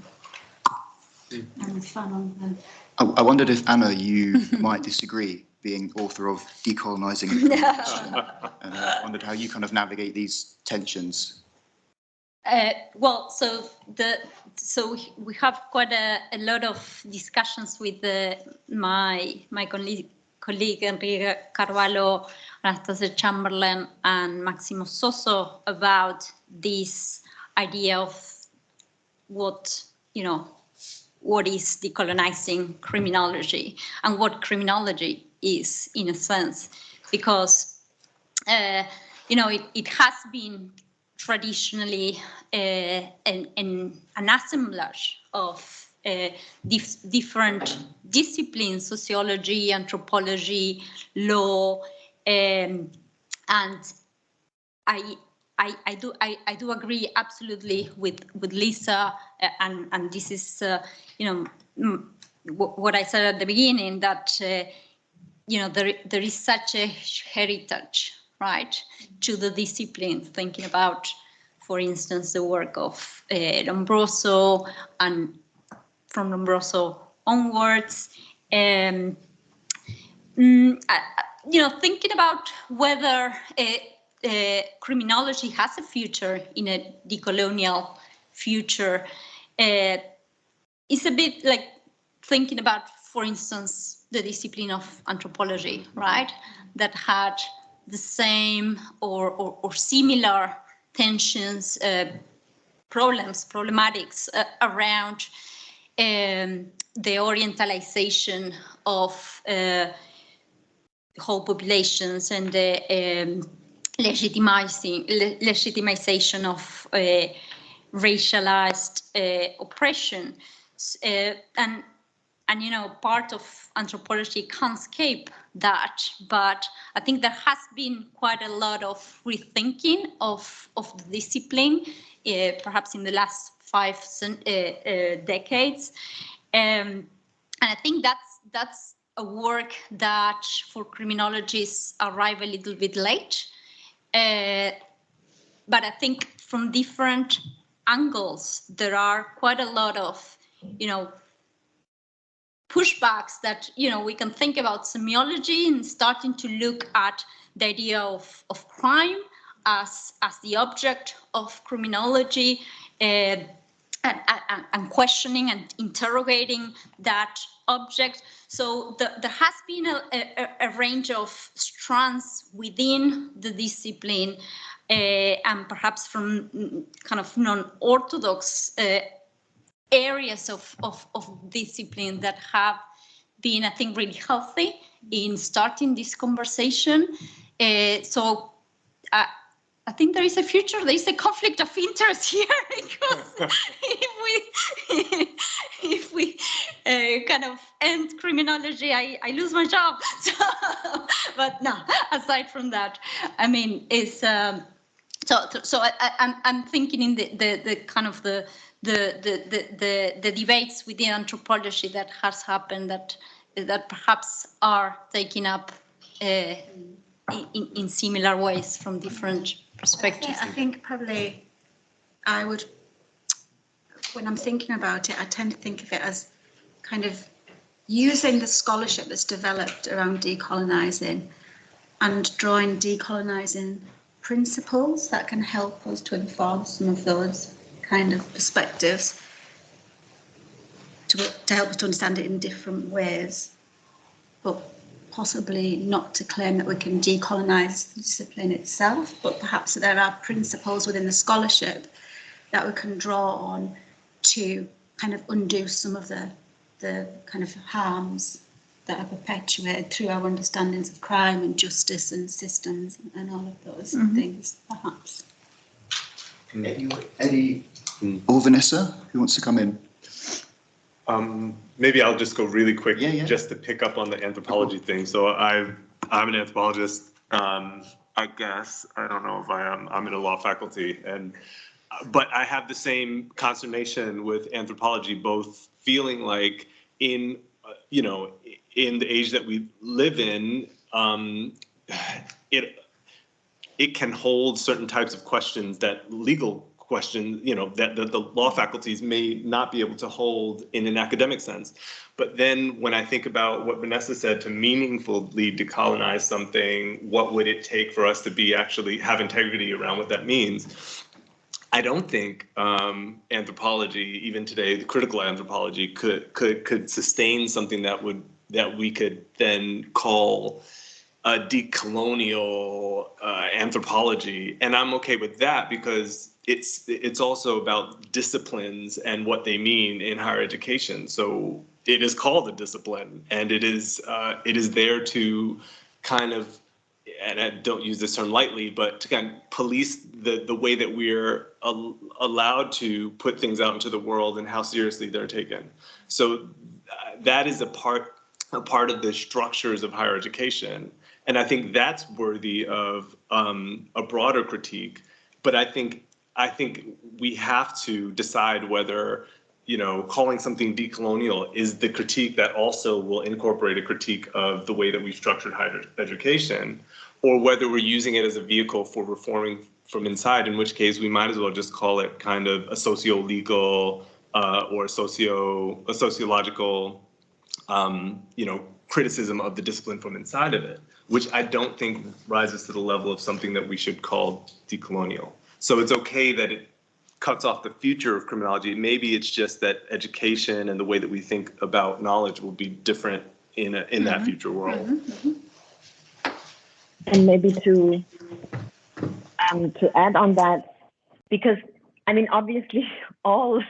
I'm a fan on them. I, I wondered if Ana, you might disagree, being author of Decolonising. and I wondered how you kind of navigate these tensions. Uh, well, so the so we have quite a, a lot of discussions with uh, my my colleague, colleague Henrique Carvalho, Anastasia Chamberlen, and Maximo Sozzo about this idea of what you know what is decolonizing criminology and what criminology is in a sense. Because uh, you know it, it has been traditionally uh, an, an, assemblage of uh, dif different disciplines, sociology, anthropology, law, um, and I, I, I do I, I do agree absolutely with with Lisa, uh, and and this is uh, you know mm, what I said at the beginning that uh, you know there there is such a heritage right to the discipline thinking about for instance the work of uh, Lombroso and from Lombroso onwards um, mm, I- you know thinking about whether uh, criminology has a future in a decolonial future. Uh, is a bit like thinking about for instance the discipline of anthropology right? That had the same or, or, or similar tensions, uh, problems, problematics uh, around um, the orientalization of uh, whole populations and the um, legitimizing le- legitimization of uh, racialized uh, oppression. Uh, and and you know part of anthropology can't escape that but i think there has been quite a lot of rethinking of of the discipline uh, perhaps in the last five uh, uh, decades. Um, and i think that's that's a work that for criminologists arrive a little bit late uh, but i think from different angles there are quite a lot of you know pushbacks that you know we can think about zemiology and starting to look at the idea of, of crime as as the object of criminology. Uh, and, and, and questioning and interrogating that object. So the, there has been a, a, a range of strands within the discipline uh, and perhaps from mm, kind of non-orthodox uh, areas of, of, of discipline that have been, I think, really healthy in starting this conversation. Uh, so uh, I think there is a future, there is a conflict of interest here because if we, if we uh, kind of end criminology, I, I lose my job. So, but no, aside from that, I mean, it's, um, so, so I, I, I'm, I'm thinking in the, the, the kind of the, the, the, the, the, the debates within anthropology that has happened that, that perhaps are taking up uh, in, in similar ways from different perspectives. I think probably I would, when I'm thinking about it, I tend to think of it as kind of using the scholarship that's developed around decolonising and drawing decolonising principles that can help us to inform some of those kind of perspectives to, to help us to understand it in different ways, but possibly not to claim that we can decolonise the discipline itself, but perhaps there are principles within the scholarship that we can draw on to kind of undo some of the, the kind of harms that are perpetuated through our understandings of crime and justice and systems and all of those mm-hmm. things, perhaps. Any, any, or Vanessa, who wants to come in? Um, maybe I'll just go really quick, Yeah, yeah. just to pick up on the anthropology thing. So I, I'm an anthropologist. Um, I guess I don't know if I am. I'm in a law faculty, and but I have the same consternation with anthropology, both feeling like in you know in the age that we live in, um, it it can hold certain types of questions that legal questions, you know, that, that the law faculties may not be able to hold in an academic sense. But then when I think about what Vanessa said, to meaningfully decolonize something, what would it take for us to be actually have integrity around what that means? I don't think um, anthropology, even today, the critical anthropology could could could sustain something that would that we could then call a decolonial uh, anthropology, and I'm okay with that because it's it's also about disciplines and what they mean in higher education. So it is called a discipline, and it is uh, it is there to kind of and I don't use this term lightly, but to kind of police the the way that we're al- allowed to put things out into the world and how seriously they're taken. So uh, that is a part a part of the structures of higher education, and I think that's worthy of um, a broader critique. But I think I think we have to decide whether you know, calling something decolonial is the critique that also will incorporate a critique of the way that we've structured higher education, or whether we're using it as a vehicle for reforming from inside, in which case we might as well just call it kind of a socio-legal uh, or socio a sociological, um, you know, criticism of the discipline from inside of it, which I don't think rises to the level of something that we should call decolonial. So it's okay that it cuts off the future of criminology. Maybe it's just that education and the way that we think about knowledge will be different in a, in that future world. And maybe to um, to add on that, because I mean, obviously, all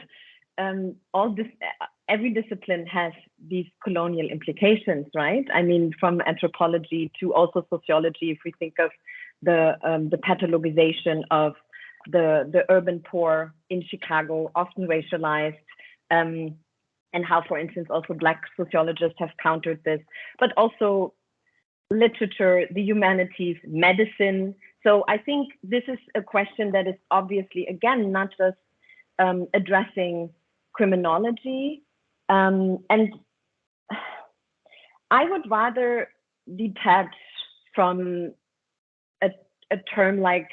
um, all this every discipline has these colonial implications, right? I mean, from anthropology to also sociology, if we think of the um, the pathologization of the the urban poor in Chicago, often racialized, um, and how, for instance, also Black sociologists have countered this, but also literature, the humanities, medicine. So I think this is a question that is obviously, again, not just um, addressing criminology. Um, and I would rather detach from a, a term like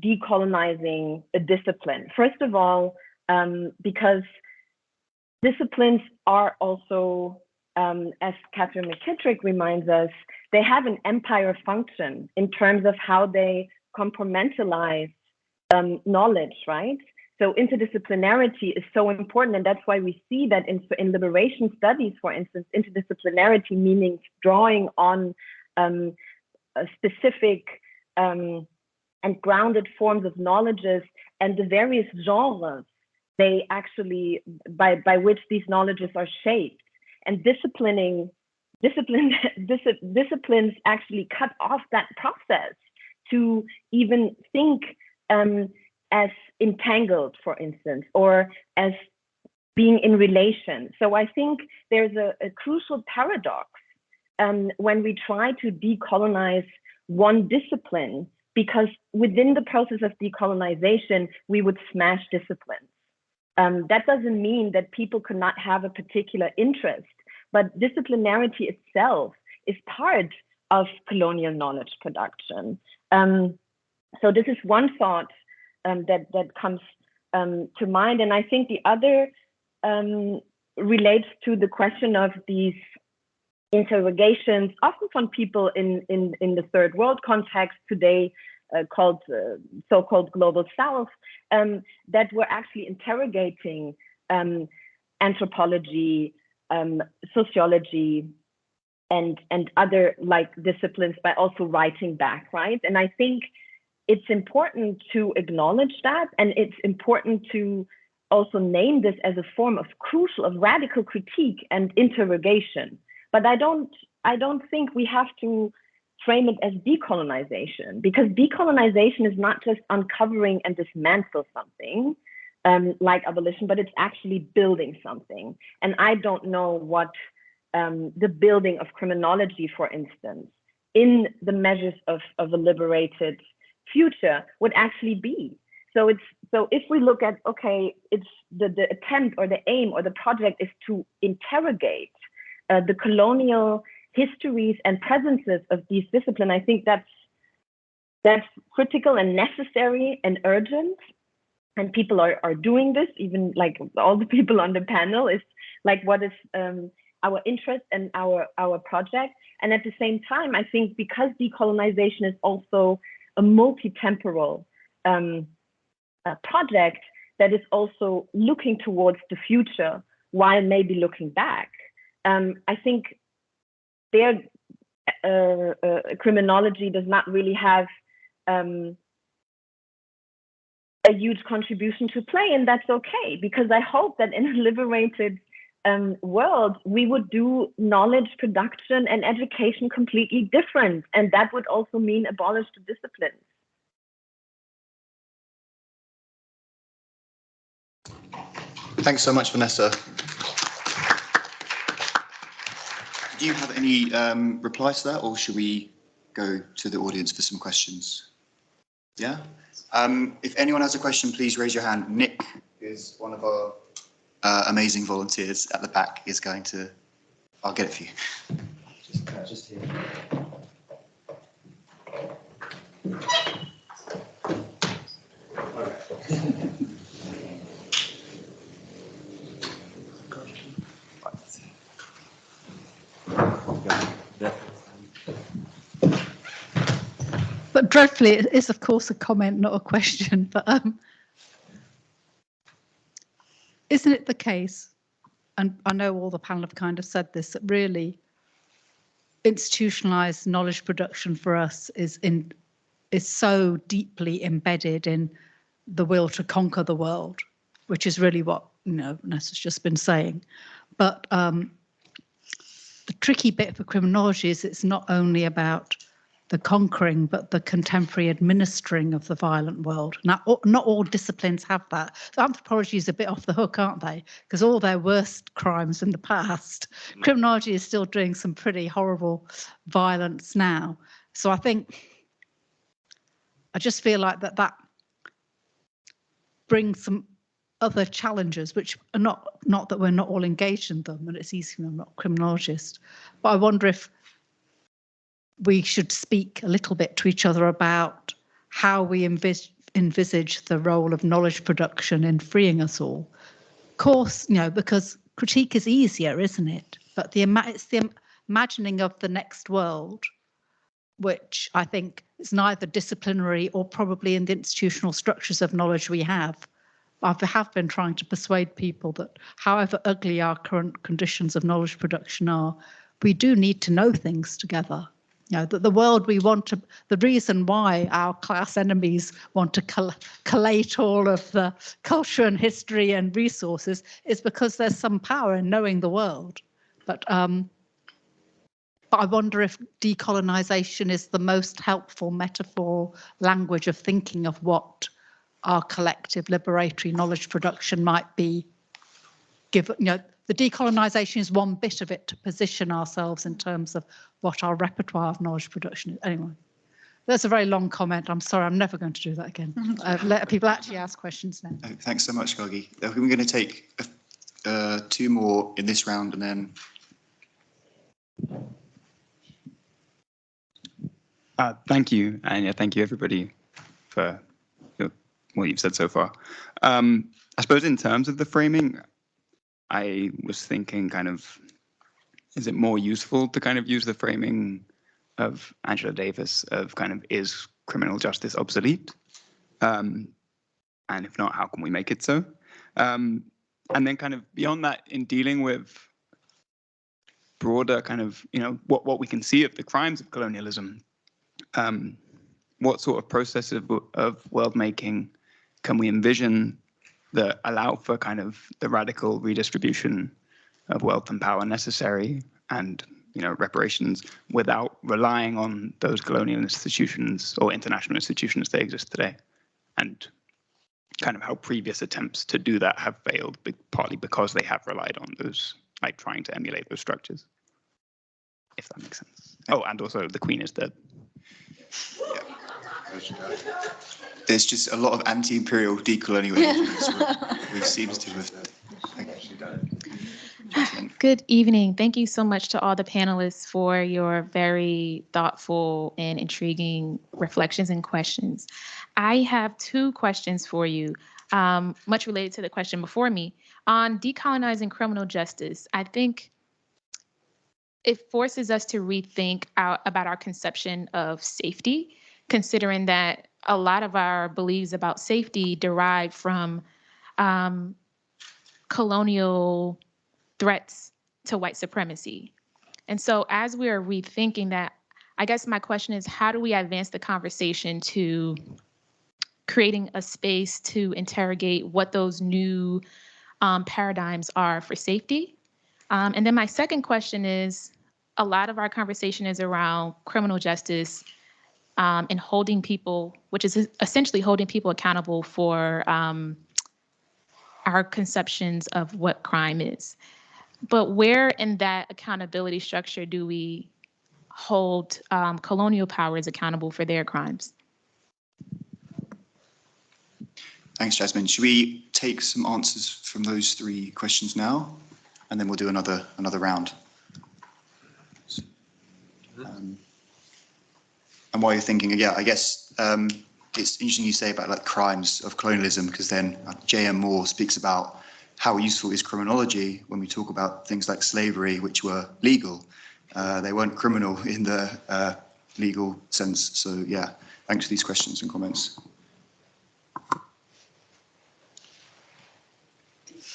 decolonizing a discipline. First of all, um, because disciplines are also, um, as Katherine McKittrick reminds us, they have an empire function in terms of how they compartmentalize um, knowledge, right? So interdisciplinarity is so important, and that's why we see that in, in liberation studies, for instance, interdisciplinarity meaning drawing on um, specific um, and grounded forms of knowledges and the various genres they actually by by which these knowledges are shaped. And disciplining discipline dis, disciplines actually cut off that process to even think um, as entangled for instance or as being in relation. So i think there's a, a crucial paradox um, when we try to decolonize one discipline because within the process of decolonization, we would smash disciplines. Um, that doesn't mean that people could not have a particular interest, but disciplinarity itself is part of colonial knowledge production. Um, so this is one thought um, that that comes um, to mind, and I think the other um, relates to the question of these interrogations, often from people in, in, in the third world context today, uh, called uh, so-called global south, um, that were actually interrogating um, anthropology, um, sociology, and and other like disciplines by also writing back, right? And I think it's important to acknowledge that, and it's important to also name this as a form of crucial, of radical critique and interrogation. But I don't, I don't think we have to frame it as decolonization because decolonization is not just uncovering and dismantle something. um, like abolition, but it's actually building something. And I don't know what um, the building of criminology, for instance, in the measures of, of a liberated future would actually be. So it's so if we look at okay, it's the, the attempt or the aim or the project is to interrogate uh, the colonial histories and presences of these disciplines. I think that's that's critical and necessary and urgent. And people are, are doing this, even like all the people on the panel is like what is um, our interest and our, our project. And at the same time, I think because decolonization is also a multi-temporal um, uh, project that is also looking towards the future while maybe looking back, um, I think their uh, uh, criminology does not really have um, a huge contribution to play, and that's okay because I hope that in a liberated um, world we would do knowledge production and education completely different, and that would also mean abolish the disciplines. Thanks so much, Vanessa. Do you have any um, replies to that, or should we go to the audience for some questions? Yeah? Um, if anyone has a question, please raise your hand. Nick is one of our uh, amazing volunteers at the back is going to, I'll get it for you. Just, uh, just here. But dreadfully, it is of course a comment, not a question. But um, isn't it the case? And I know all the panel have kind of said this that really institutionalized knowledge production for us is in is so deeply embedded in the will to conquer the world, which is really what you know Nessa's just been saying. But um, the tricky bit for criminology is it's not only about the conquering, but the contemporary administering of the violent world. Now, not all disciplines have that. So anthropology is a bit off the hook, aren't they? Because all their worst crimes in the past, mm. criminology is still doing some pretty horrible violence now. So I think, I just feel like that that brings some other challenges, which are not not that we're not all engaged in them, and it's easy. I'm not a criminologist, but I wonder if we should speak a little bit to each other about how we envis envisage the role of knowledge production in freeing us all. Of course, you know, because critique is easier, isn't it? But the it's the imagining of the next world, which I think is neither disciplinary or probably in the institutional structures of knowledge we have. I have been trying to persuade people that however ugly our current conditions of knowledge production are, we do need to know things together you know, that the world we want to, the reason why our class enemies want to coll collate all of the culture and history and resources is because there's some power in knowing the world. But, um, but I wonder if decolonization is the most helpful metaphor language of thinking of what our collective liberatory knowledge production might be given, you know, the decolonization is one bit of it to position ourselves in terms of what our repertoire of knowledge production is. Anyway, that's a very long comment. I'm sorry, I'm never going to do that again. I've let people actually ask questions now. Oh, thanks so much, Gargi. Uh, We're going to take uh, two more in this round and then Uh, thank you, and yeah, thank you everybody for your, what you've said so far. Um, I suppose in terms of the framing, I was thinking kind of, is it more useful to kind of use the framing of Angela Davis of kind of is criminal justice obsolete? Um, and if not, how can we make it so? Um, and then kind of beyond that, in dealing with broader kind of, you know, what, what we can see of the crimes of colonialism, um, what sort of process of, of world making can we envision that allow for kind of the radical redistribution of wealth and power necessary and you know reparations without relying on those colonial institutions or international institutions that exist today and kind of how previous attempts to do that have failed, partly because they have relied on those, like trying to emulate those structures. If that makes sense. Oh, and also the Queen is dead. There's just a lot of anti-imperial decolonialism. It seems to have. Good evening. Thank you so much to all the panelists for your very thoughtful and intriguing reflections and questions. I have two questions for you, um, much related to the question before me. On decolonizing criminal justice, I think it forces us to rethink our, about our conception of safety, considering that a lot of our beliefs about safety derive from um, colonial threats to white supremacy. And so, as we are rethinking that, I guess my question is how do we advance the conversation to creating a space to interrogate what those new um, paradigms are for safety? Um, and then my second question is a lot of our conversation is around criminal justice um, and holding people, which is essentially holding people accountable for um, our conceptions of what crime is. But where in that accountability structure do we hold um, colonial powers accountable for their crimes? Thanks, Jasmine. Should we take some answers from those three questions now? And then we'll do another, another round. Um, And while you're thinking, yeah, I guess um, it's interesting you say about like crimes of colonialism, because then uh, J.M. Moore speaks about how useful is criminology when we talk about things like slavery, which were legal. Uh, they weren't criminal in the uh, legal sense. So yeah, thanks for these questions and comments.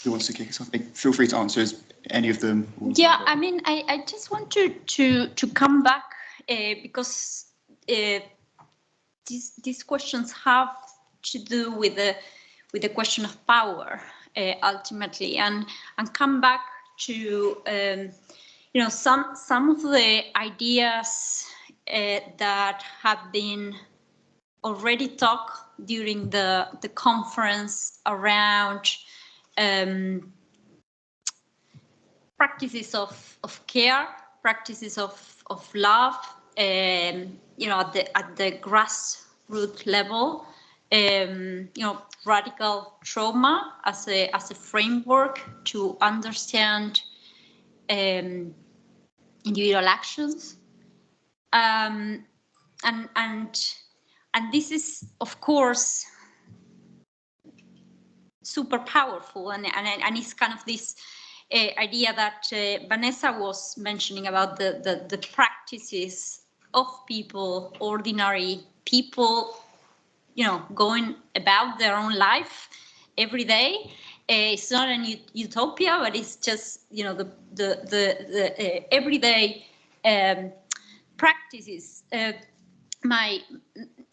Who wants to kick us off? Feel free to answer any of them. Yeah, I mean, I, I just wanted to to to come back uh, because uh, these these questions have to do with the with the question of power uh, ultimately, and and come back to um, you know some some of the ideas uh, that have been already talked during the the conference around. Um, practices of, of care, practices of, of love, um, you know, at the, at the grassroots level, um, you know, radical trauma as a, as a framework to understand um, individual actions. Um, and, and, and this is, of course, super powerful and, and, and it's kind of this uh, idea that uh, Vanessa was mentioning about the, the, the practices of people, ordinary people, you know, going about their own life every day. Uh, it's not an utopia, but it's just, you know, the, the, the, the uh, everyday um, practices. Uh, my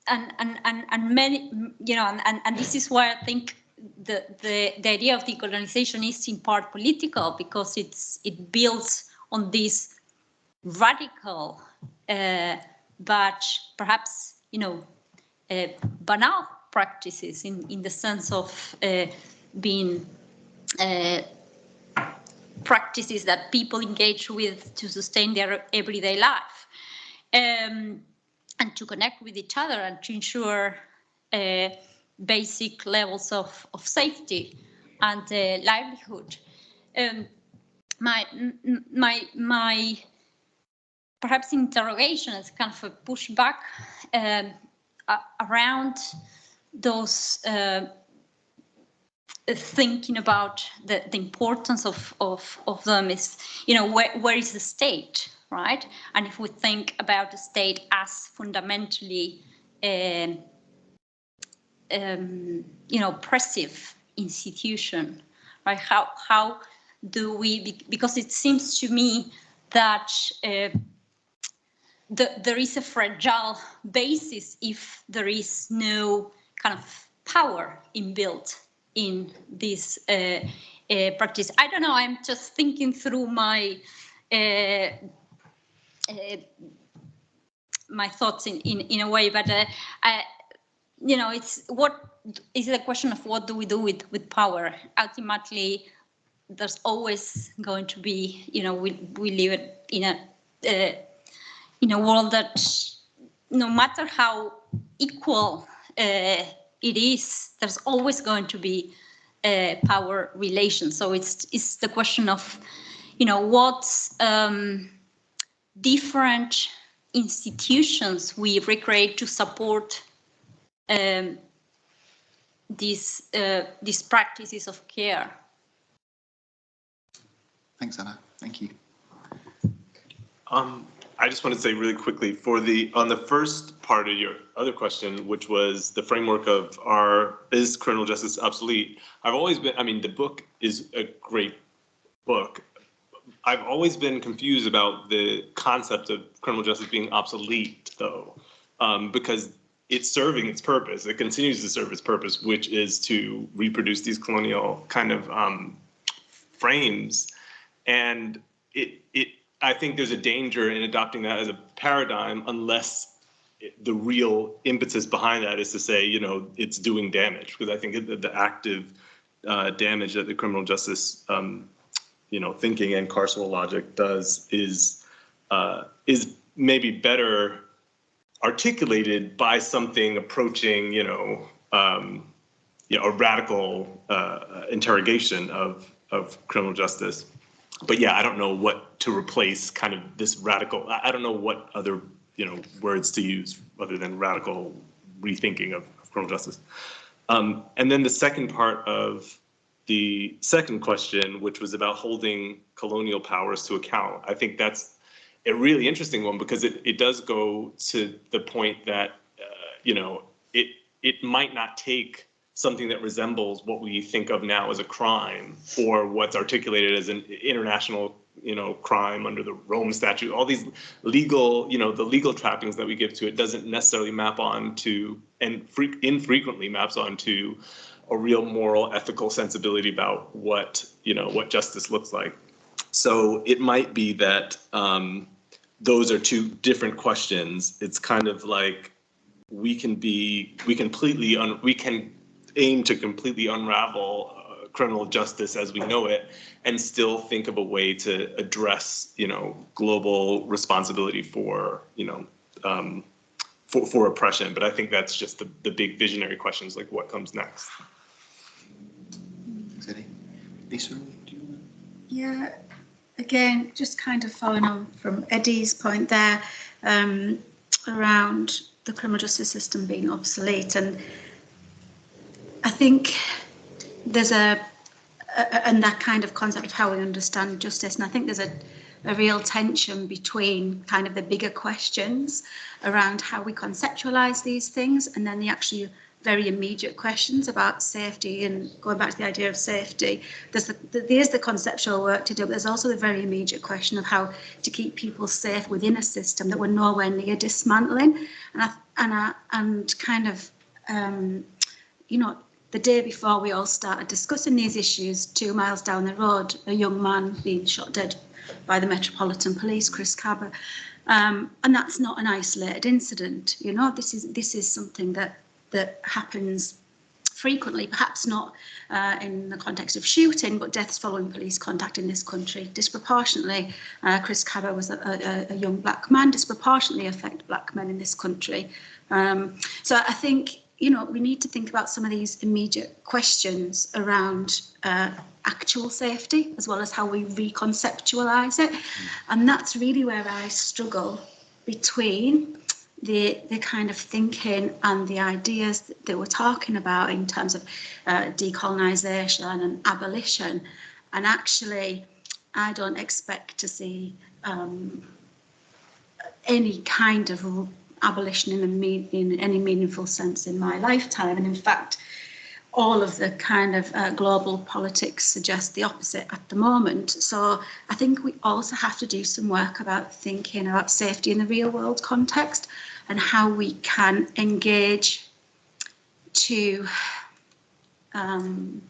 and, and, and, and many, you know, and, and, and this is why I think the, the, the idea of decolonization is in part political because it's it builds on this radical but perhaps you know uh, banal practices in, in the sense of uh, being uh, practices that people engage with to sustain their everyday life um, and to connect with each other and to ensure uh, basic levels of, of safety and uh, livelihood. Um, my, my, my perhaps interrogation is kind of a pushback um, around those uh, thinking about the, the importance of, of, of them is, you know, where, where is the state, right? And if we think about the state as fundamentally um, um, you know, oppressive institution, right? How how do we? Because it seems to me that uh, the, there is a fragile basis if there is no kind of power inbuilt in this uh, uh, practice. I don't know. I'm just thinking through my. Uh, uh, my thoughts in, in, in a way, but uh, I, you know, it's what is a question of what do we do with, with power? Ultimately, there's always going to be, you know, we, we live in a, uh, in a world that no matter how equal uh, it is, there's always going to be uh, power relations. So it's, it's the question of, you know, what um, different institutions we recreate to support um, these uh, these practices of care. Thanks, Ana. Thank you. Um, I just want to say really quickly for the, on the first part of your other question, which was the framework of our, is criminal justice obsolete? I've always been, I mean, the book is a great book. I've always been confused about the concept of criminal justice being obsolete though, um, because it's serving its purpose. It continues to serve its purpose, which is to reproduce these colonial kind of um, frames. And it, it, I think there's a danger in adopting that as a paradigm unless the real impetus behind that is to say, you know, it's doing damage. Because I think the active uh, damage that the criminal justice, um, you know, thinking and carceral logic does is uh, is maybe better articulated by something approaching, you know, um, you know, a radical uh, interrogation of of criminal justice. But yeah, I don't know what to replace kind of this radical. I, don't know what other you know words to use other than radical rethinking of, of criminal justice. Um, and then the second part of the second question, which was about holding colonial powers to account, I think that's a really interesting one because it, it does go to the point that uh, you know it it might not take something that resembles what we think of now as a crime or what's articulated as an international you know crime under the Rome statute all these legal you know the legal trappings that we give to it doesn't necessarily map on to and fre- infrequently maps onto a real moral ethical sensibility about what you know what justice looks like so it might be that um, those are two different questions. It's kind of like we can be, we completely, un, we can aim to completely unravel uh, criminal justice as we know it and still think of a way to address, you know, global responsibility for, you know, um, for, for oppression. But I think that's just the, the big visionary questions like what comes next. Thanks, Eddie. Lisa, do you Yeah, again, just kind of following on from Eddie's point there um, around the criminal justice system being obsolete. And I think there's a, a and that kind of concept of how we understand justice. And I think there's a, a real tension between kind of the bigger questions around how we conceptualize these things and then the actually very immediate questions about safety and going back to the idea of safety. There's the, there's the conceptual work to do, but there's also the very immediate question of how to keep people safe within a system that we're nowhere near dismantling. And I, and I, and kind of, um, you know, the day before we all started discussing these issues, two miles down the road, a young man being shot dead by the Metropolitan Police, Chris Kaba. Um, and that's not an isolated incident. You know, this is this is something that that happens frequently, perhaps not uh, in the context of shooting, but deaths following police contact in this country disproportionately. Uh, Chris Kaba was a, a, a young black man, disproportionately affect black men in this country. Um, so I think, you know, we need to think about some of these immediate questions around uh, actual safety, as well as how we reconceptualize it. And that's really where I struggle between the the kind of thinking and the ideas that, that we're talking about in terms of uh, decolonization and abolition and actually I don't expect to see um, any kind of abolition in, in any meaningful sense in my lifetime and in fact all of the kind of uh, global politics suggest the opposite at the moment. So I think we also have to do some work about thinking about safety in the real world context and how we can engage to um,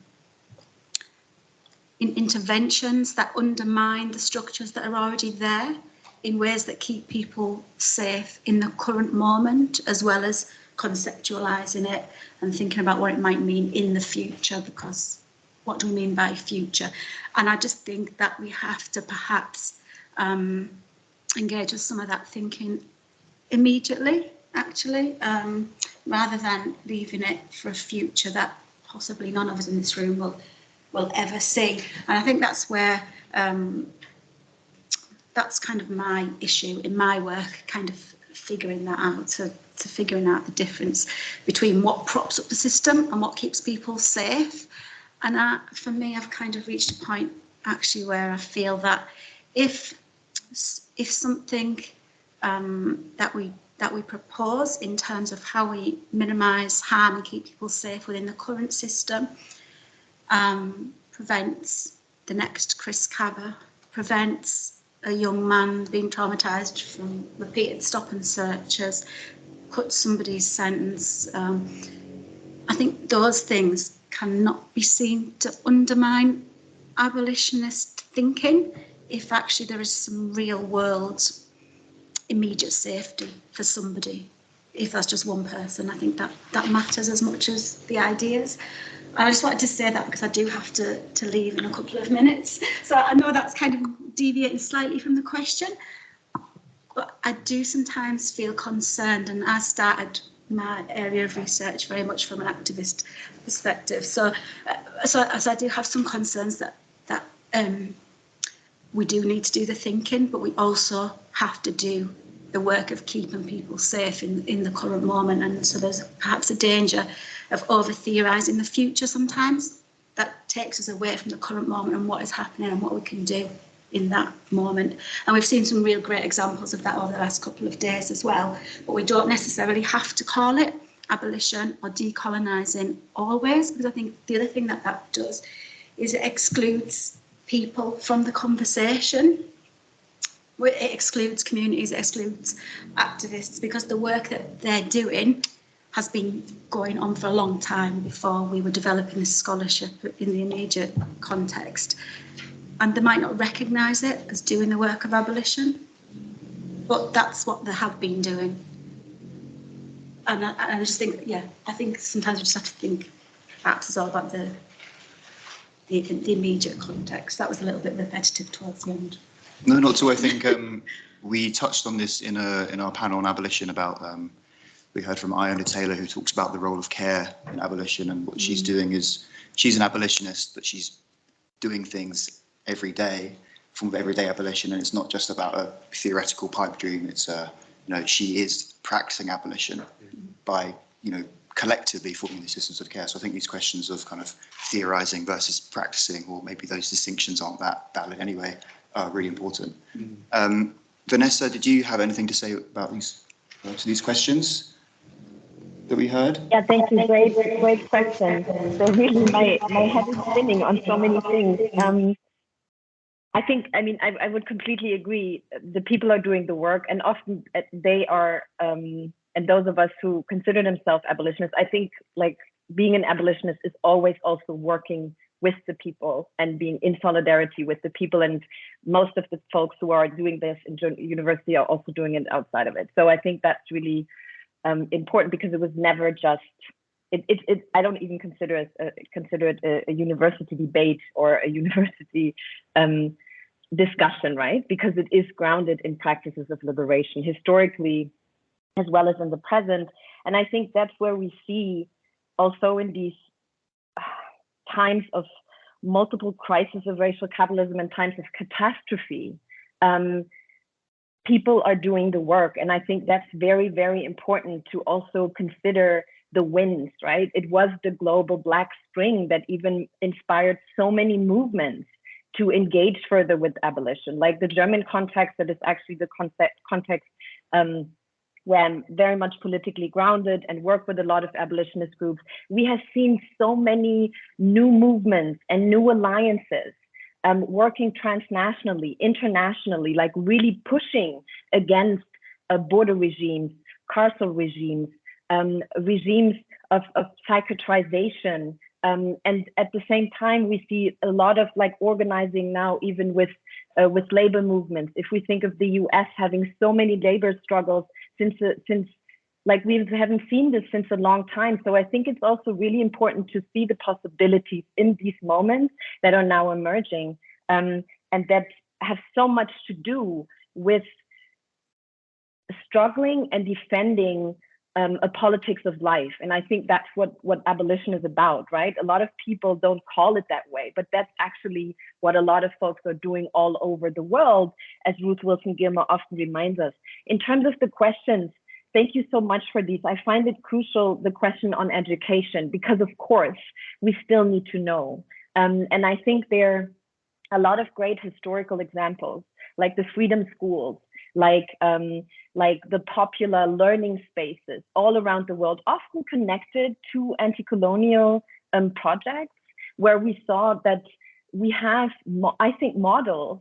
in interventions that undermine the structures that are already there in ways that keep people safe in the current moment as well as conceptualizing it and thinking about what it might mean in the future because what do we mean by future? And I just think that we have to perhaps um, engage with some of that thinking immediately, actually, um, rather than leaving it for a future that possibly none of us in this room will will ever see. And I think that's where um, that's kind of my issue in my work, kind of figuring that out, to, to figuring out the difference between what props up the system and what keeps people safe. And for me, I've kind of reached a point actually where I feel that if if something um, that we that we propose in terms of how we minimise harm and keep people safe within the current system um, prevents the next Chris Kaba, prevents a young man being traumatised from repeated stop and searches, cuts somebody's sentence. Um, I think those things cannot be seen to undermine abolitionist thinking if actually there is some real world immediate safety for somebody. If that's just one person, I think that that matters as much as the ideas. I just wanted to say that because I do have to, to leave in a couple of minutes. So I know that's kind of deviating slightly from the question, but I do sometimes feel concerned and I started my area of research very much from an activist perspective. So, uh, so, I do have some concerns that, that um, we do need to do the thinking, but we also have to do the work of keeping people safe in, in the current moment. And so there's perhaps a danger of over theorising the future sometimes that takes us away from the current moment and what is happening and what we can do in that moment. And we've seen some real great examples of that over the last couple of days as well. But we don't necessarily have to call it abolition or decolonising always, because I think the other thing that that does is it excludes people from the conversation. It excludes communities, it excludes activists because the work that they're doing has been going on for a long time before we were developing this scholarship in the immediate context. And they might not recognise it as doing the work of abolition, but that's what they have been doing. And I, I just think, yeah, I think sometimes we just have to think perhaps it's all about the the, the immediate context. That was a little bit repetitive towards the end. No, not to. I think um, we touched on this in a in our panel on abolition about. Um, we heard from Iona Taylor who talks about the role of care in abolition and what she's doing is she's an abolitionist, but she's doing things every day from everyday abolition, and it's not just about a theoretical pipe dream. It's a you know she is practicing abolition by you know collectively forming these systems of care. So I think these questions of kind of theorizing versus practicing, or maybe those distinctions aren't that valid anyway, are really important. Mm. Um, Vanessa, did you have anything to say about these uh, to these questions that we heard? Yeah, thank you. Great, great question. So really, my my head is spinning on so many things. Um, I think, I mean, I, I would completely agree. The people are doing the work, and often uh, they are um, and those of us who consider themselves abolitionists, I think like being an abolitionist is always also working with the people and being in solidarity with the people. And most of the folks who are doing this in university are also doing it outside of it. So I think that's really um, important because it was never just. It, it, it I don't even consider it a, consider it a, a university debate or a university um, discussion, right? Because it is grounded in practices of liberation. Historically, as well as in the present. And I think that's where we see also in these times of multiple crises of racial capitalism and times of catastrophe, um, people are doing the work. And I think that's very, very important to also consider the wins, right? It was the global Black Spring that even inspired so many movements to engage further with abolition, like the German context that is actually the concept, context um, where I'm very much politically grounded and work with a lot of abolitionist groups, we have seen so many new movements and new alliances um, working transnationally, internationally, like really pushing against uh, border regimes, carceral regimes, um, regimes of, of psychiatrization. Um, and at the same time, we see a lot of like organizing now, even with uh, with labor movements. If we think of the U.S. having so many labor struggles since uh, since like we haven't seen this since a long time. So I think it's also really important to see the possibilities in these moments that are now emerging um, and that have so much to do with struggling and defending um, a politics of life. And I think that's what, what abolition is about, right? A lot of people don't call it that way, but that's actually what a lot of folks are doing all over the world, as Ruth Wilson Gilmore often reminds us. In terms of the questions, thank you so much for these. I find it crucial, the question on education, because of course, we still need to know. Um, and I think there are a lot of great historical examples, like the freedom schools, like um, like the popular learning spaces all around the world, often connected to anti-colonial um, projects, where we saw that we have, I think, models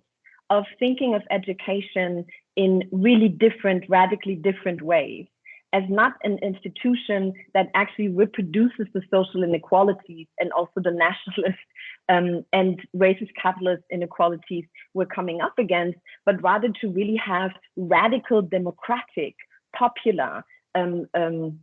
of thinking of education in really different, radically different ways as not an institution that actually reproduces the social inequalities and also the nationalist um, and racist capitalist inequalities we're coming up against, but rather to really have radical democratic, popular um, um,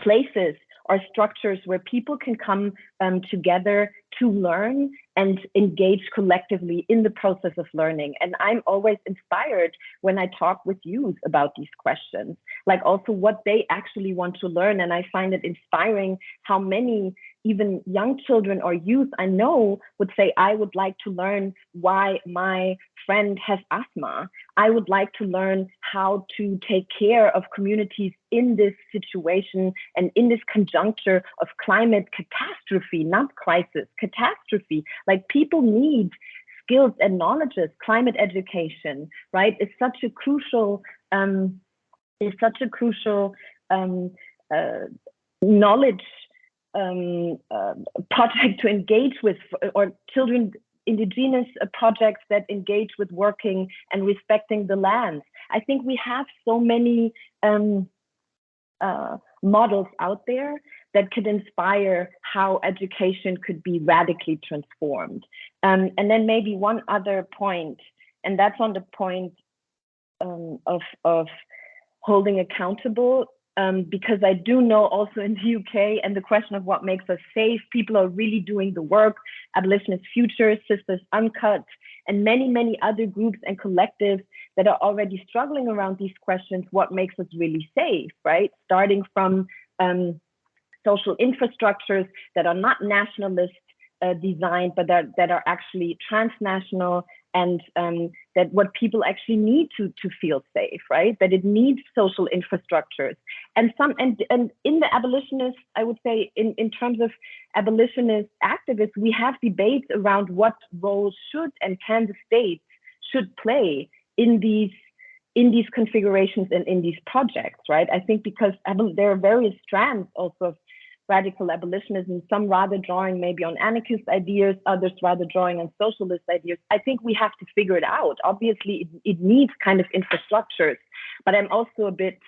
places or structures where people can come um, together to learn and engage collectively in the process of learning. And I'm always inspired when I talk with youth about these questions, like also what they actually want to learn. And I find it inspiring how many even young children or youth I know would say, I would like to learn why my friend has asthma. I would like to learn how to take care of communities in this situation and in this conjuncture of climate catastrophe, not crisis, catastrophe. Like people need skills and knowledges, climate education, right? Is such a crucial, um, is such a crucial um, uh, knowledge um, uh, project to engage with, or children indigenous uh, projects that engage with working and respecting the land. I think we have so many um, uh, models out there that could inspire how education could be radically transformed. Um, and then maybe one other point, and that's on the point um, of, of holding accountable um, because I do know also in the UK and the question of what makes us safe, people are really doing the work. Abolitionist Futures, Sisters Uncut, and many, many other groups and collectives that are already struggling around these questions, what makes us really safe, right? Starting from um, social infrastructures that are not nationalist uh, designed, but that, that are actually transnational and um, that what people actually need to to feel safe, right? That it needs social infrastructures, and some and and in the abolitionist, I would say in in terms of abolitionist activists, we have debates around what role should and can the state should play in these in these configurations and in these projects, right? I think because there are various strands also of radical abolitionism, some rather drawing maybe on anarchist ideas, others rather drawing on socialist ideas. I think we have to figure it out. Obviously, it, it needs kind of infrastructures, but I'm also a bit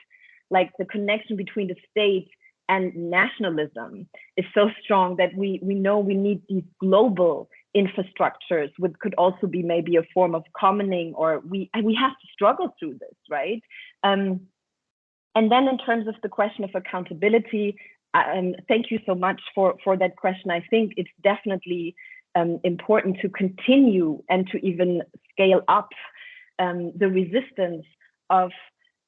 like the connection between the state and nationalism is so strong that we, we know we need these global infrastructures, which could also be maybe a form of commoning, or we, we have to struggle through this, right? Um, and then in terms of the question of accountability, um, thank you so much for, for that question. I think it's definitely um, important to continue and to even scale up um, the resistance of,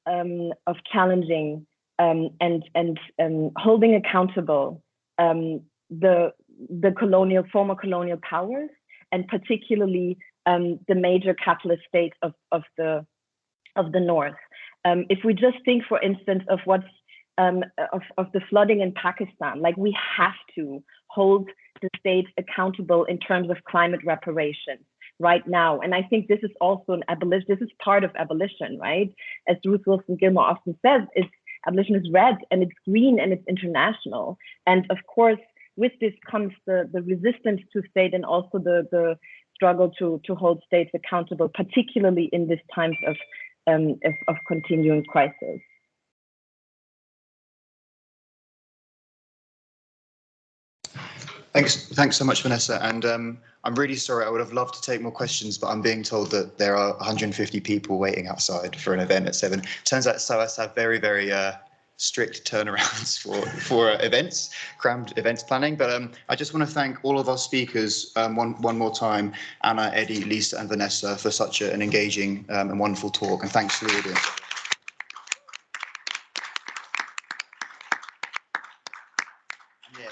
um, of challenging um, and, and um, holding accountable the, the colonial, former colonial powers, and particularly the major capitalist states of, of, the, of the North. if we just think, for instance, of what's um, of, of the flooding in Pakistan. Like we have to hold the states accountable in terms of climate reparations right now. And I think this is also an abolition. This is part of abolition, right? As Ruth Wilson Gilmore often says, it's abolition is red and it's green and it's international. And of course, with this comes the, the resistance to state and also the, the struggle to, to hold states accountable, particularly in these times of, um, of, of continuing crisis. Thanks, thanks so much, Vanessa. And um, I'm really sorry. I would have loved to take more questions, but I'm being told that there are 150 people waiting outside for an event at seven. Turns out SOAS have very, very uh, strict turnarounds for for events, crammed events planning. But um, I just want to thank all of our speakers um, one one more time, Ana, Eddie, Lisa, and Vanessa for such a, an engaging um, and wonderful talk. And thanks to the audience.